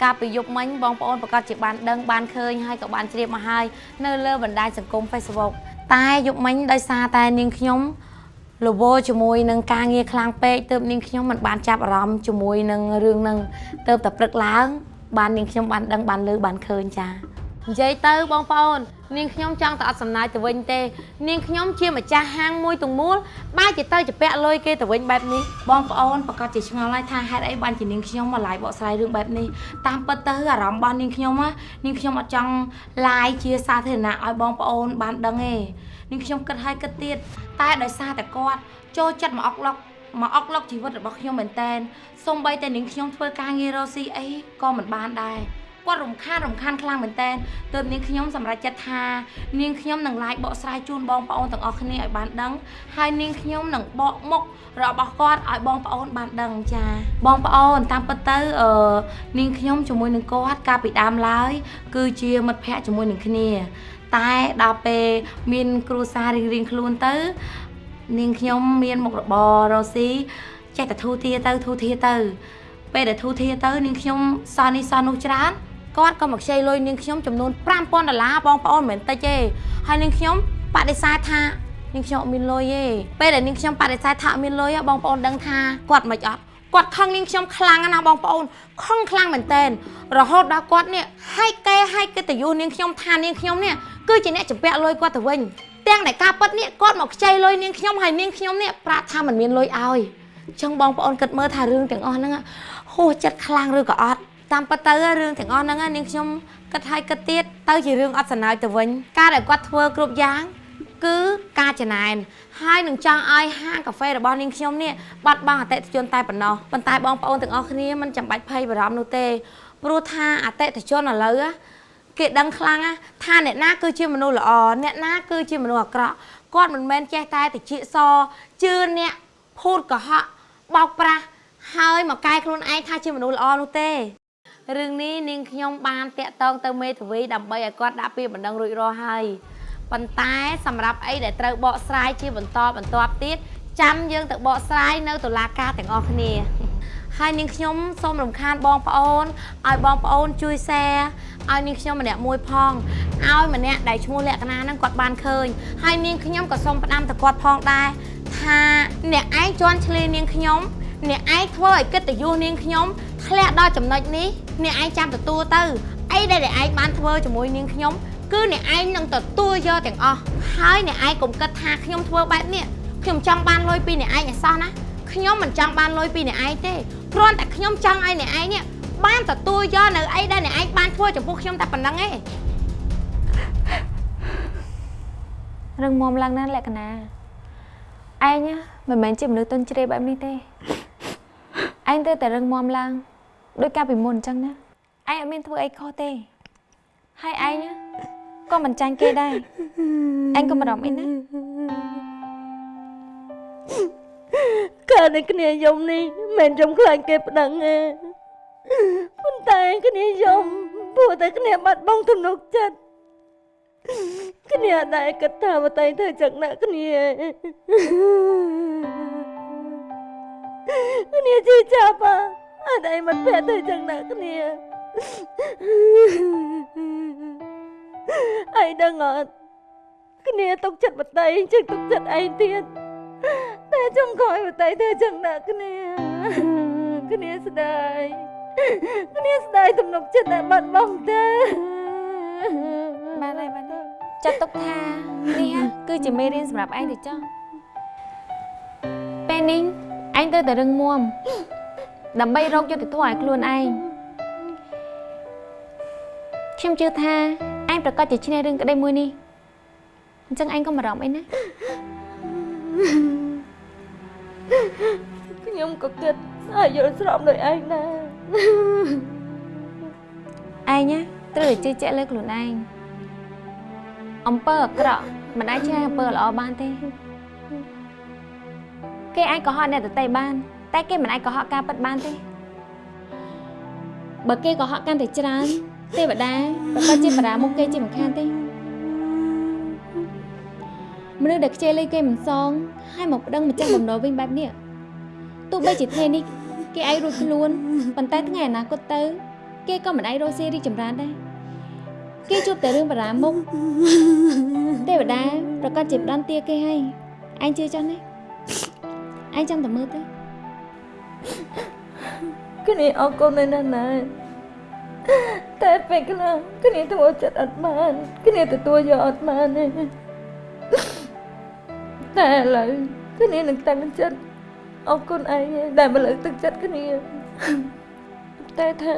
S2: កាលពីយប់មិញបងប្អូនប្រកាសជាបានដឹងបានឃើញហើយក៏បានជ្រាបមកហើយនៅលើបណ្ដាញសង្គម Facebook តែយប់មិញដោយសារតែនាងខ្ញុំលវជាមួយនឹងការងារខ្លាំងពេកទើបនាងខ្ញុំមិនបានចាប់អារម្មណ៍ជាមួយនឹងរឿងហ្នឹងទើបតែព្រឹកឡើង បាននាងខ្ញុំបានដឹងបានលើបានឃើញចា និយាយទៅបងប្អូន នាងខ្ញុំចង់តែអត់សំណាយទៅវិញទេ នាងខ្ញុំជាម្ចាស់ហាងមួយទាំងមូលបែរជាទៅជពាក់លុយគេទៅវិញបែបនេះបងប្អូនប្រកាសជាឆ្ងល់ហើយថាហេតុអីបានជានាងខ្ញុំមក live បកស្រាយរឿងបែបនេះតាមពិតទៅអារម្មណ៍របស់នាងខ្ញុំណានាងខ្ញុំអត់ចង់ live ជាសាធារណៈឲ្យបងប្អូនបានដឹងទេនាងខ្ញុំគិតហើយគិតទៀតតែដោយសារតែគាត់ចូលចិត្តមកអុកឡុកមកអុកឡុកជីវិតរបស់ខ្ញុំមែនតែនសូម្បីតែនាងខ្ញុំធ្វើការងាររកស៊ីអីក៏មិនបានដែរ គាត់រំខានរំខានខ្លាំងមែនតើទើបនាងខ្ញុំសម្រេចចិត្តថានាងខ្ញុំនឹងឡាយបកស្រាយជូនបងប្អូនទាំងអស់គ្នាឲ្យបានដឹងហើយនាងខ្ញុំនឹងបកមុខរបស់គាត់ឲ្យបងប្អូនបានដឹងចាបងប្អូនតាមពិតទៅអឺនាងខ្ញុំជាមួយនឹងគាត់កាលពីដើមឡើយ គឺជាមិត្តភ័ក្តិជាមួយនឹងគ្នា តែដល់ពេលមានគ្រួសាររៀងរៀងៗខ្លួនទៅ នាងខ្ញុំមានមុខរបររស់ស៊ីចេះតែធូរធារទៅធូរធារទៅពេលដែលធូរធារទៅនាងខ្ញុំសល់នេះសល់នោះច្រើន គាត់ក៏មកខ្ចីលុយនាងខ្ញុំចំនួន5000ដុល្លារបងប្អូនមិនមែនតិចទេហើយនាងខ្ញុំបដិសេធថានាងខ្ញុំអត់មានលុយទេពេលដែលនាងខ្ញុំបដិសេធថាអត់មានលុយហ៎បងប្អូនដឹងថាគាត់មិនអត់គាត់ខឹងនាងខ្ញុំខ្លាំងណាស់បងប្អូនខឹងខ្លាំងមែនតើរហូតដល់គាត់នេះហែកកេហែកកិត្តិយសនាងខ្ញុំថានាងខ្ញុំនេះគឺជាអ្នកចម្ពាក់លុយគាត់ទៅវិញទាំងតែការប៉ັດនេះគាត់មកខ្ចីលុយនាងខ្ញុំហើយនាងខ្ញុំនេះប្រាប់ថាមិនមានលុយឲ្យចឹងបងប្អូនគិតមើលថារឿងទាំងអស់ហ្នឹងហួសចិត្តខ្លាំងឬក៏អត់ តាមពិតទៅរឿងទាំងអស់ហ្នឹងនាងខ្ញុំគិតហើយគិតទៀតទៅជារឿងអត់សំណើចទៅវិញការដែលគាត់ធ្វើគ្រប់យ៉ាងគឺការចំណានហើយនឹងចង់ឲ្យហាងកាហ្វេរបស់នាងខ្ញុំនេះបាត់បង់អតិថិជនតែប៉ុណ្ណោះប៉ុន្តែបងប្អូនទាំងអស់គ្នាមិនចាំបាច់ភ័យបារម្ភនោះទេព្រោះថាអតិថិជនឥឡូវគេដឹងខ្លាំងណាស់ថាអ្នកណាគឺជាមនុស្សល្អអ្នកណាគឺជាមនុស្សអាក្រក់គាត់មិនមែនចេះតែតិចសជឿអ្នកភូតកុហកបោកប្រាស់ហើយមកកែខ្លួនឯងថាជាមនុស្សល្អនោះទេ រឿងនេះនាងខ្ញុំបានតាក់ទងទៅមេធាវីដើម្បីឲ្យគាត់ដាក់ពាក្យបណ្ដឹងរួចរាល់ហើយប៉ុន្តែសម្រាប់អីដែលត្រូវបកស្រាយជាបន្តបន្ទាប់ទៀតចាំយើងទៅបកស្រាយនៅតុលាការទាំងអស់គ្នាហើយនាងខ្ញុំសូមរំខានបងប្អូនឲ្យបងប្អូនជួយ share ឲ្យនាងខ្ញុំម្នាក់មួយផងឲ្យម្នាក់ដែលឈ្មោះលក្ខណៈហ្នឹងគាត់បានឃើញហើយនាងខ្ញុំក៏សូមផ្ដាំទៅគាត់ផងដែរថាអ្នកឯងជន់ឈ្លានាងខ្ញុំ អ្នកឯងធ្វើឲ្យកិត្តិយសនាងខ្ញុំធ្លាក់ដល់ចំណុចនេះអ្នកឯងចាំទទួលទៅអីដែលអ្នកឯងបានធ្វើជាមួយនាងខ្ញុំគឺអ្នកឯងនឹងទទួលយកទាំងអស់ហើយអ្នកឯងកុំគិតថាខ្ញុំធ្វើបែបនេះខ្ញុំចង់បានលុយពីអ្នកឯងឲ្យសោះណាខ្ញុំមិនចង់បានលុយពីអ្នកឯងទេគ្រាន់តែខ្ញុំចង់ឲ្យអ្នកឯងនេះបានទទួលយកនៅអីដែលអ្នកឯងបានធ្វើចំពោះខ្ញុំតែប៉ុណ្្នឹងឯង
S5: រឹងមាំឡើងណាស់លក្ខណៈឯងណាមិនមែនជាមនុស្សទុនជ្រាបបែបនេះទេ ឯងទៅតែរឹងមាំឡើងដោយការពីមុនអញ្ចឹងណាឯងអត់មានធ្វើអីខុសទេហើយឯងណាក៏មិនចាញ់គេដែរឯងក៏មិនរំអីណា
S11: កើតនៅគ្នាយំនេះមិនខ្ញុំខ្លាចគេប្តឹងទេប៉ុន្តែគ្នាយំព្រោះតែគ្នាបាត់បង់ទំនុកចិត្តគ្នាអត់ដែរគិតថាបតៃធ្វើចឹងណាស់គ្នា គ្នាជីចាប់អាអត់ឯងមិនពេះធ្វើចឹងណាស់គ្នាឯងដឹងអត់គ្នាទុកចិត្តបតៃជាងទុកចិត្តឯងទៀតតែចុងក្រោយបតៃធ្វើចឹងណាស់គ្នាគ្នាស្ដាយគ្នាស្ដាយទំនុកចិត្តដែលបាត់បង់ទៅ
S5: បានហើយបានហើយចាត់ទុកថានេះគឺជាមេរៀនសម្រាប់ឯងទៅចុះពេលនេះ ឯងទៅតែរឹងមាំដើម្បីរកយុត្តិធម៌ឲ្យខ្លួនឯងខ្ញុំជឿថាឯងប្រកាសជាឈ្នះរឿងក្តីមួយនេះអញ្ចឹងឯងក៏មិនបារម្ភអីណា
S11: ខ្ញុំក៏គិតឲ្យយល់ស្របដោយឯងដែរ
S5: ឯងណាត្រូវតែជឿជាក់លើខ្លួនឯងអំពើអាក្រក់មិនអាចឆ្ងាយអំពើល្អបានទេ គេអាចកុហកអ្នកដទៃបាន តែគេមិនអាចកុហកការពិតបានទេបើគេកុហកកាន់តែច្រើនទេវតាប្រកាសជាបារាមុខគេជាមិនខានទេមនុស្សដែលខ្ជិលលុយគេមិនសងហើយមកប្តឹងម្ចាស់បំណុលវិញបែបនេះទោះបីជាថ្ងៃនេះគេអាចរួចខ្លួនប៉ុន្តែថ្ងៃអនាគតទៅ គេក៏មិនអាចរកស៊ីរីកចម្រើនដែរគេជួបតែរឿងបារាមុខទេវតាប្រកាសជាផ្ដន់ទាគេហើយឯងជឿចុះណា ឯងចាំតែមើលទៅ
S11: គ្នាអរគុណមែនណាស់ណាតែពេលខ្លះគ្នាធ្វើចិត្តអត់បានគ្នាទទួលយកអត់បានទេតែឥឡូវគ្នានឹងតាំងចិត្តអរគុណឯងដែលមកលើកទឹកចិត្តគ្នាតែថា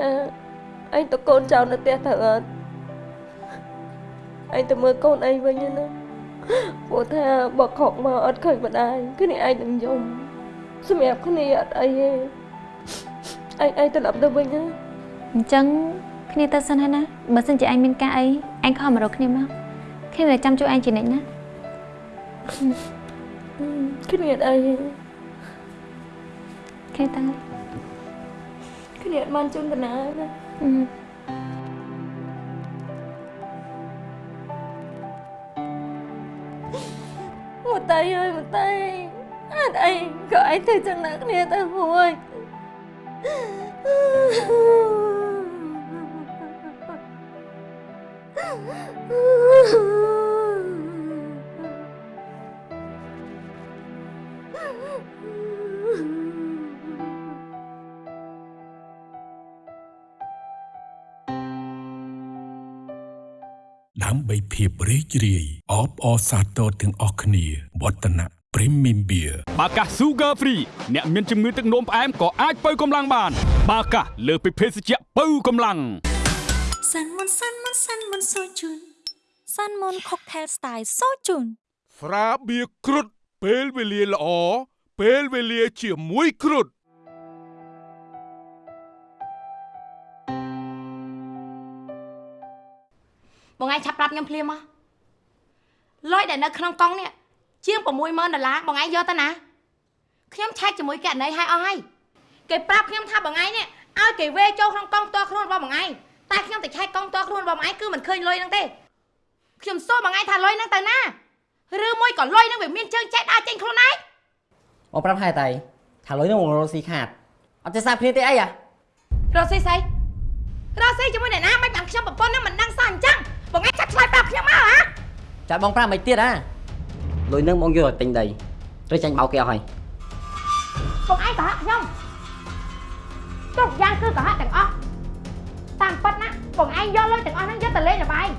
S11: ឯងតកូនចៅនៅផ្ទះទៅអត់ឯងទៅមើលកូនឯងវិញណាព្រោះថាបើខកមកអត់ឃើញម្ដាយគ្នាឯងនឹងយំ សម្រាប់គ្នាអត់អីទេឯងឯងត្រឡប់ទៅវិញណា
S5: អញ្ចឹង
S3: គ្នាទៅសិនហើយណាបើសិនជាឯងមានការអីឯងខំមករកគ្នាមកគ្នានឹងចាំជួយឯងជានិច្ចណា
S11: គ្នាអី
S3: គ្នាតាំង
S11: គ្នាអត់បានជូនតាណាណា
S3: អឺ
S11: មកតៃអើយមកតៃ អត់អីក៏ឯងធ្វើចឹងណាគ្នាទៅហួយ
S6: ដើម្បីភាពរីករាយអបអរសាទរទាំងអស់គ្នាវឌ្ឍនៈ Premium Beer
S7: បាកាស Sugar Free អ្នកមានជំងឺទឹកនោមផ្អែមក៏អាចបើកម្លាំងបាន បាកាសលើសពីភេសជ្ជៈបើកម្លាំង
S8: សាន់មុនសាន់មុនសាន់មុនសូជូនសាន់មុន Cocktail Style សូជូន
S9: ស្រាបៀរគ្រុតពេលវេលាល្អពេលវេលាជាមួយគ្រុត
S2: បងឯងឆាប់ប្រាប់ខ្ញុំភ្លាមមកលុយដែលនៅក្នុងកង់នេះ ជាង60000ដុល្លារបងឯងយកទៅណាខ្ញុំឆែកជាមួយកណីឲ្យអស់ហើយគេប្រាប់ខ្ញុំថាបងឯងនេះឲ្យគេវេចូលក្នុងកង់ផ្ទាល់ខ្លួនរបស់បងឯងតែខ្ញុំទៅឆែកកង់ផ្ទាល់ខ្លួនរបស់បងឯងគឺមិនឃើញលុយហ្នឹងទេខ្ញុំសួរបងឯងថាលុយហ្នឹងទៅណាឬមួយក៏លុយហ្នឹងវាមានជើងចែកដើរចេញខ្លួនឯង
S1: បងប្រាប់ហើយតៃថាលុយនោះមករកស៊ីខាតអត់ចេះសាគ្នាទេអីអា
S2: រស់ស៊ីស្អីរស់ស៊ីជាមួយអ្នកណាមិនបានខ្ញុំប្រពន្ធនឹងមិនដឹងសោះអញ្ចឹងបងឯងចាត់ឆ្លើយប្រាប់ខ្ញុំមកហ៎
S1: ចាបងប្រាប់មិនទៀតអា លុយនឹងបងយកទៅទិញដីឬចាញ់បោកគេអស់ហើយ
S2: បងឯងកុហកខ្ញុំគ្រប់យ៉ាងគឺកុហកទាំងអស់តាមពិតណាបងឯងយកលុយទាំងអស់ហ្នឹងយកទៅលេងល្បែង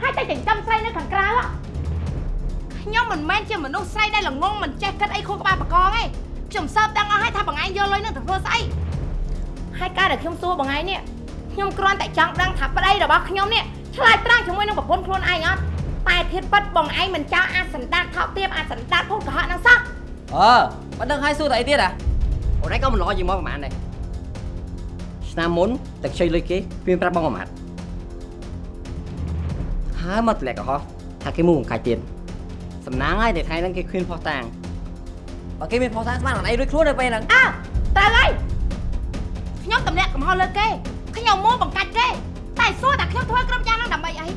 S2: ហើយតែចិញ្ចឹមស្រីនៅខាងក្រៅហ៎ខ្ញុំមិនមែនជាមនុស្សស្រីដែលល្ងងមិនចេះគិតអីខួរក្បាលបកងទេខ្ញុំសើបដឹងអស់ហើយថាបងឯងយកលុយហ្នឹងទៅធ្វើស្អីហើយការដែលខ្ញុំសួរបងឯងនេះខ្ញុំគ្រាន់តែចង់ដឹងថាប្តីរបស់ខ្ញុំនេះឆ្លើយត្រាំងជាមួយនឹងប្រពន្ធខ្លួនឯងអត់ តែធៀបពិតបងឯងមិនចោលអាចសន្តានថោកទាបអាចសន្តានភូតកុហកហ្នឹងសោះ
S1: អឺបើដឹងហើយសួរតែអីទៀតអាអូនឯងក៏មិនល្អជាងមកប្រហែលដែរឆ្នាំមុនតែខ្ចីលុយគេវាប្រាប់បងប្រហែលហើយមកទម្លាក់កុហកថាគេមួយបង្កាច់ទៀតសំណាងហើយតែថ្ងៃហ្នឹងគេឃើញផុសតាងបើគេមានផុសតាងស្មានអត់អីរួចខ្លួននៅពេលហ្នឹង
S2: អើត្រូវហើយខ្ញុំតម្លាក់កំហុសលើគេខ្ញុំមួបង្កាច់គេតែសួរថាខ្ញុំធ្វើគ្រប់យ៉ាងហ្នឹងដើម្បីអី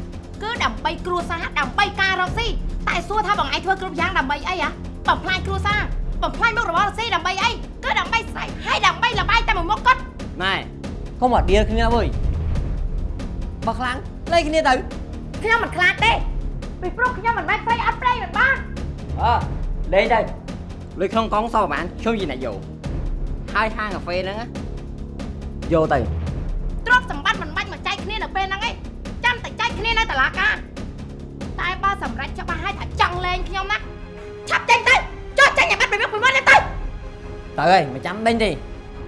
S2: គឺដើម្បីគ្រួសារដើម្បីការរកស៊ីតែសួរថាបងឯងធ្វើគ្រប់យ៉ាងដើម្បីអីហ៎បំផ្លាញគ្រួសារបំផ្លាញមុខរបររកស៊ីដើម្បីអីគឺដើម្បីស្អីហើយដើម្បីលបាយតែមួយមុខគាត់
S1: ណែកុំអត់ដៀលគ្នាវើយបើខ្លាំងលេងគ្នាទៅ
S2: ខ្ញុំមិនខ្លាចទេពីព្រោះខ្ញុំមិនមែនស្រីអត់ប្រេងមិនបាន
S1: អើលេងទៅលុយក្នុងកង់សោះប្រហែលខ្ញុំជាអ្នកយកហើយហាងកាហ្វេហ្នឹងណាយកទៅ
S2: ទ្រព្យសម្បត្តិមិនបាច់មកចែកគ្នានៅពេលហ្នឹងឯងចាំតែចែក គ្នានៅតុលាការតែបើសម្រេចច្បាស់ហើយថាចង់លេងខ្ញុំណាឆាប់ចេញទៅចុះចេញឲ្យបាត់ពីមុខពីមុនទៅ
S1: ទៅហើយមិនចាំដេញទេ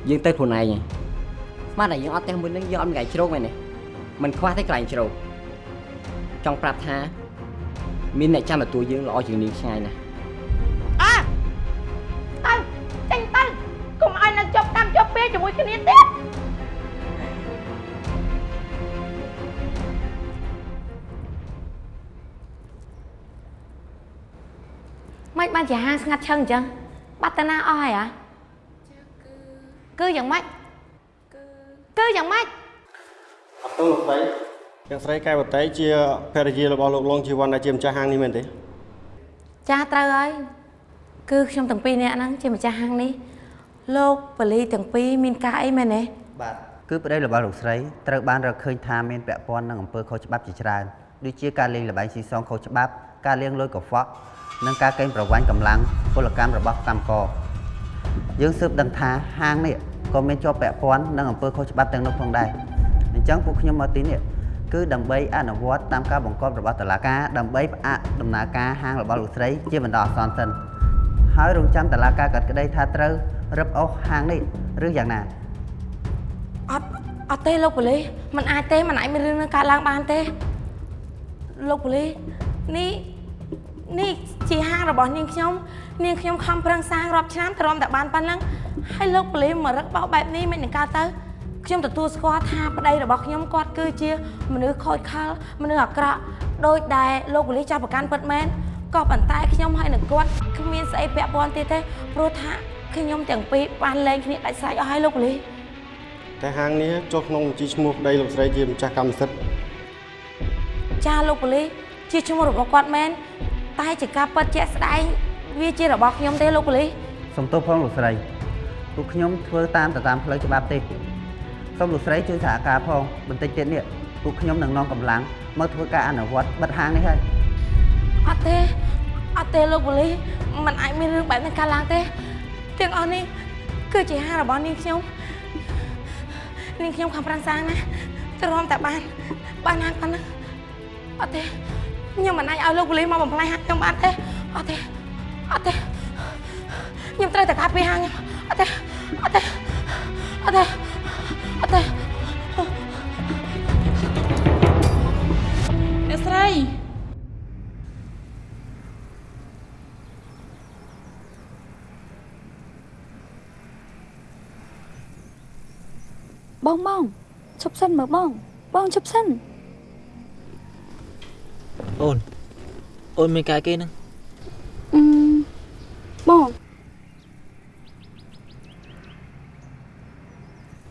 S1: យើងទៅខ្លួនឯងហើយស្មានតែយើងអត់ផ្ទះមួយនឹងយើងអត់មានកន្លែងជ្រោកមែនទេមិនខ្វះទេកន្លែងជ្រោកចង់ប្រាប់ថាមានអ្នកចាំទទួលយើងល្អជាងនាងឆ្ងាយណាស់
S2: អើទៅចេញទៅកុំឲ្យនៅជាប់កម្មជាប់ពេលជាមួយគ្នាទៀត មិនបានជាហាងស្ងាត់ឈឹងអញ្ចឹងបាត់តាណាអស់ហើយហ៎គឺយ៉ាងម៉េចគឺយ៉ាងម៉េច
S12: អត់ទៅលោកស្រីទាំងស្រីកែវតៃជាភរិយារបស់លោកលងជីវ័នដែលជាម្ចាស់ហាងនេះមែនទេ
S2: ចាស់ត្រូវហើយគឺខ្ញុំទាំងពីរនាក់ហ្នឹងជាម្ចាស់ហាងនេះលោកបលីទាំងពីរមានការអីមែនទេ
S13: បាទគឺប្តីរបស់លោកស្រីត្រូវបានរកឃើញថាមានពាក់ព័ន្ធនឹងអំពើខុសច្បាប់ជាច្រើនដូចជាការលេងល្បែងស៊ីសងខុសច្បាប់ការលាងលុយកខ្វក់ និងការកេងប្រវ័ញ្ចកម្លាំងពលកម្មរបស់កម្មករយើងស៊ើបដឹងថាហាងនេះក៏មានជាប់ពាក់ព័ន្ធនឹងអំពើខុសច្បាប់ទាំងនោះផងដែរអញ្ចឹងពួកខ្ញុំមកទីនេះគឺដើម្បីអនុវត្តតាមការបង្គាប់របស់តុលាការដើម្បីផ្អាកដំណើរការហាងរបស់លោកស្រីជាបណ្ដោះអាសន្នសិនហើយរងចាំតុលាការកាត់ក្តីថាត្រូវរឹបអូសហាងនេះឬយ៉ាងណា
S2: អត់អត់ទេលោកប៉ូលីសมันអាចទេมันអាចមានរឿងនឹងកើតឡើងបានទេលោកប៉ូលីសនេះ នេះជាហាងរបស់នាងខ្ញុំនាងខ្ញុំខំប្រឹងសាងរាប់ឆ្នាំទ្រាំតែបានប៉ុណ្ណឹងហើយលោកប៉ូលីសមករឹកបោកបែបនេះមិននឹងកើតទៅខ្ញុំទទួលស្គាល់ថាប្តីរបស់ខ្ញុំគាត់គឺជាមនុស្សខូចខលមនុស្សអាក្រក់ដោយដែលលោកប៉ូលីសចាប់ប្រកាន់ពិតមែនក៏ប៉ុន្តែខ្ញុំហើយនឹងគាត់គ្មានស្អីពាក់ព័ន្ធទៀតទេព្រោះថាខ្ញុំទាំងពីរបានលែងគ្នាដាច់ស្រេចអស់ហើយលោកប៉ូលីស
S12: តែហាងនេះចុះក្នុងបញ្ជីឈ្មោះប្តីលោកស្រីជាម្ចាស់កម្មសិទ្ធិ
S2: ចាលោកប៉ូលីសជាឈ្មោះរបស់គាត់មែន តែជាការពិតជាក់ស្ដែងវាជារបស់ខ្ញុំទេលោកប៉ូលីស
S13: សុំទោសផងលោកស្រីពួកខ្ញុំធ្វើតាមទៅតាមផ្លូវច្បាប់ទេសូមលោកស្រីជួយសហការផងបន្តិចទៀតនេះពួកខ្ញុំនឹងនាំកម្លាំងមកធ្វើការអនុវត្តបិទហាងនេះហើយ
S2: អត់ទេអត់ទេលោកប៉ូលីសมันអាចមានរឿងបែបនេះកើតឡើងទេទាំងអស់នេះគឺជាហាងរបស់នាងខ្ញុំនាងខ្ញុំខំប្រឹងសាងណាទ្រាំតែបានបានហាងប៉ុណ្ណឹងអត់ទេ ខ្ញុំមិនអាចឲ្យលោកប៉ូលីសមកបំផ្លាញហាងខ្ញុំបានទេអត់ទេអត់ទេខ្ញុំត្រូវតែការពារហាងខ្ញុំអត់ទេអត់ទេអត់ទេអត់ទេអ្នកស្រី
S3: បងបងឈប់សិនមើលបងបងឈប់សិន
S14: អូនអូនមានកាយគេហ្នឹង
S3: អឺបង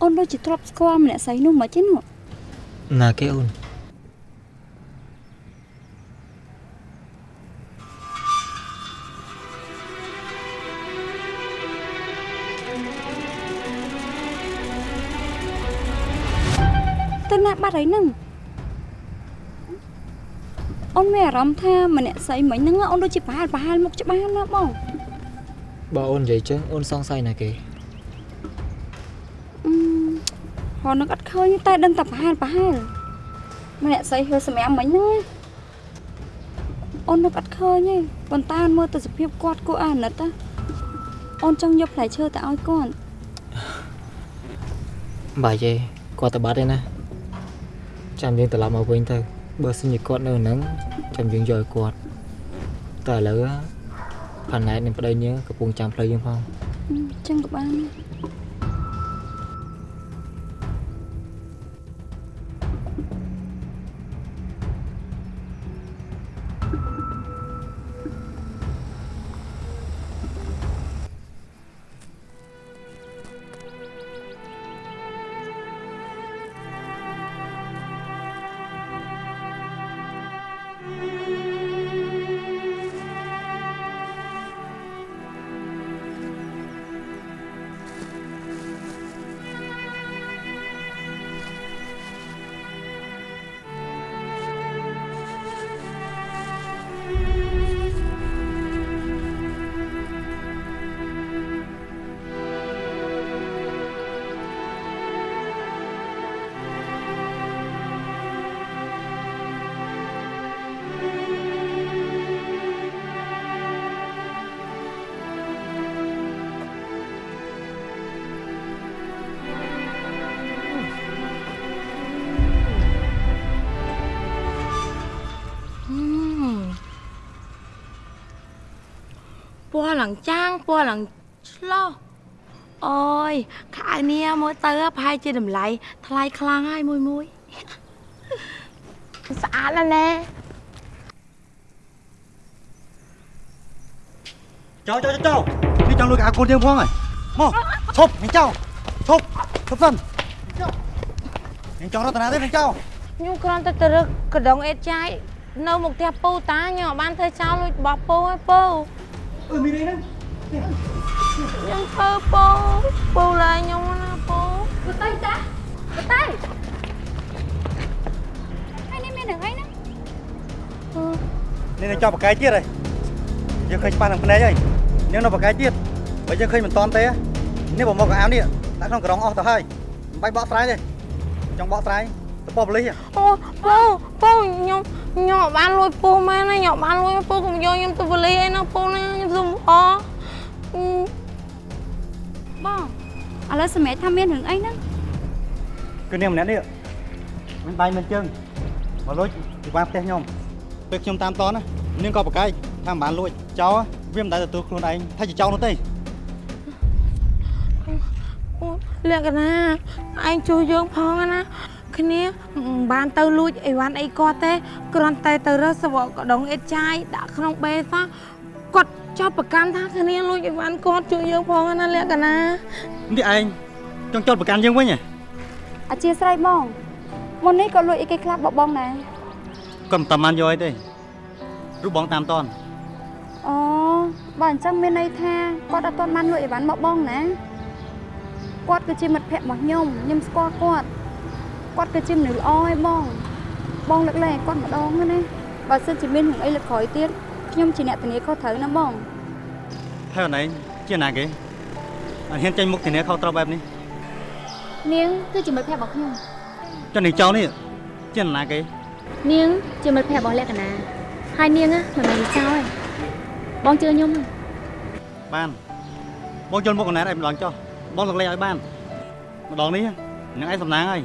S3: អូនដូចជាធ្លាប់ស្គាល់ម្នាក់ស្រីនោះមកទេនោះ
S14: ណាគេអូន
S3: ទៅណាបាត់ហើយនឹងអូ នមានអារម្មណ៍ថាម្នាក់ស្រីមិញហ្នឹងអូនដូចជាប្រហែលប្រហែលមុខច្បាស់ណាបង
S14: បើអូននិយាយចឹងអូនសង្ស័យណាគេ
S3: អឺហោនឹងអត់ឃើញតែដឹងតែប្រហែលប្រហែលម្នាក់ស្រីហឺសម្រាប់មិញហ្នឹងអូននឹកអត់ឃើញទេប៉ុន្តែអូនមើលទៅសភាពគាត់គួរអាណិតណាអូនចង់យកផ្លែឈើទៅឲ្យគាត់
S14: បាយទេគាត់ទៅបាត់ទេណាចាំយើងត្រឡប់មកវិញទៅ បើសិនជាគាត់នៅហ្នឹងចាំយើងយកឲ្យគាត់តែឥឡូវផាណែតនឹងប្តីយើងកំពុងចាំផ្លូវយើងផង
S3: អឺចឹងក៏បាន
S2: ឡើងចាំងពណ៌ឡើងឆ្លោះអូយខៅនេះមើលទៅប្រហែលជាតម្លៃថ្លៃខ្លាំងហើយមួយមួយស្អាតណាស់ណែ
S15: ចោចោចោនេះចង់លួចអាកូនយើងផងហើយមកឈប់នេះចោឈប់ឈប់សិននេះចង់រត់តាណាទេនេះចោ
S2: ខ្ញុំគ្រាន់តែទៅរឹកកដងអេតចាយនៅមុខផ្ទះពូតាខ្ញុំអត់បានធ្វើចោលលួចរបស់ពូហើយពូ
S15: អឺមីនេះហ្នឹង
S2: ខ្ញុំធ្វើពូពូឡាយខ្ញុំណាពូ
S4: បតៃតាបតៃហើយនេះមាននឹងអីហ្នឹង
S15: នេះនឹងចោបបកាយទៀតហើយយើងឃើញច្បាស់នឹងភ្នែកហើយនេះនៅបកាយទៀតបើយើងឃើញមិនតន់ទេនេះបើមកកៅអាវនេះដាក់ក្នុងក្រងអស់ទៅហើយមិនបាច់បកស្រាយទេចង់បកស្រាយទៅ ប៉ប៉លីស
S2: អូពូពូខ្ញុំខ្ញុំអត់បានលួចពូមែនណាខ្ញុំអត់បានលួចពូកុំយកខ្ញុំទៅប៉ូលីសអីណាពូណាខ្ញុំសុំអរ
S3: បងឥឡូវសម្រាប់ថាមានរឿងអីហ្នឹង
S15: គឺនាងម្នាក់នេះមានដៃមានជើងមកលួចពីបានផ្ទះខ្ញុំពេលខ្ញុំតាមតនណានាងក៏ប្រកែកថាមិនបានលួចចោលវាមិនដែលទទួលខ្លួនឯងថាជាចោលនោះទេ
S2: អូលក្ខណៈឯងជួយយើងផងណា គ្នាមិនបានទៅលួចអីវ៉ាន់អីគាត់ទេគ្រាន់តែទៅរើសសវកដងអេតចាយដាក់ក្នុងបេសោះគាត់ចោតប្រកាន់ថាគ្នាលួចអីវ៉ាន់គាត់ជួយយើងផងណាលក្ខណៈ
S15: នេះឯងចង់ចោតប្រកាន់យើងវិញហ៎
S3: អធិស្ឋានបងមុននេះក៏លួចអីគេខ្លះបបងដែរ
S15: គាត់មិនតាមបានយកអីទេរូបបងតាមតន
S3: អូបើអញ្ចឹងមានន័យថាគាត់អត់ទាន់បានលួចអីវ៉ាន់មកបងណាគាត់គឺជាមិត្តភក្តិរបស់ខ្ញុំខ្ញុំស្គាល់គាត់ គាត់គឺជាមនុស្សល្អឯងបង បងលើកលែងឲ្យគាត់ម្ដងណាបើសិនជាមានរឿងអីលើកក្រោយទៀតខ្ញុំជាអ្នកធានាខុសត្រូវណាបង
S15: ហើយអូនឯងជាណាគេអត់ហ៊ានចេញមុខធានាខុសត្រូវបែបនេះ
S3: នាងគឺជាមិត្តភក្តិរបស់ខ្ញុំ
S15: ចុះនេះចោលនេះជាណាគេ
S3: នាងជាមិត្តភក្តិរបស់លក្ខណៈហើយនាងណាមិនមែនចោលទេបងជឿខ្ញុំទេ
S15: បានបងយល់មុខកណែតឯងម្ដងចុះបងលើកលែងឲ្យបានម្ដងនេះនឹងឯងសំណាងហើយ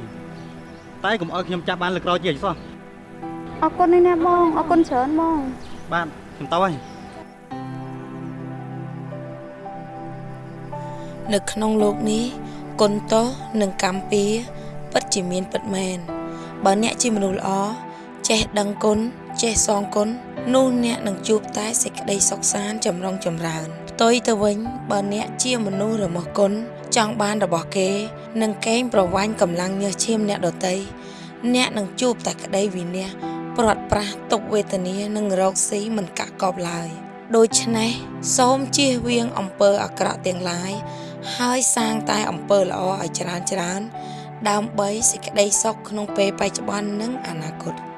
S15: តែកុំឲ្យខ្ញុំចាប់បានលើក្រោយជាអីសោះ
S3: អរគុណណាស់បងអរគុណច្រើនបង
S15: បាទខ្ញុំទៅហើយ
S10: នៅក្នុងលោកនេះគុណតោនិងកម្មពីពិតជាមានពិតមែនបើអ្នកជាមនុស្សល្អចេះដឹងគុណចេះសងគុណនោះអ្នកនឹងជួបតែសេចក្តីសុខសាន្តចម្រុងចម្រើនផ្ទុយទៅវិញបើអ្នកជាមនុស្សរមាស់គុណ ចង់បានរបស់គេនិងកេងប្រវាញ់កម្លាំងញើសឈាមអ្នកដទៃអ្នកនឹងជួបតែក្តីវិនាសព្រាត់ប្រាសទុក្ខវេទនានិងរោគស៊ីមិនកាក់កបឡើយដូច្នេះសូមជៀសវាងអំពើអាក្រក់ទាំងឡាយហើយសាងតែអំពើល្អឲ្យច្រើនច្រើន ដើម្បីសេចក្តីសុខក្នុងពេលបច្ចុប្បន្ននិងអនាគត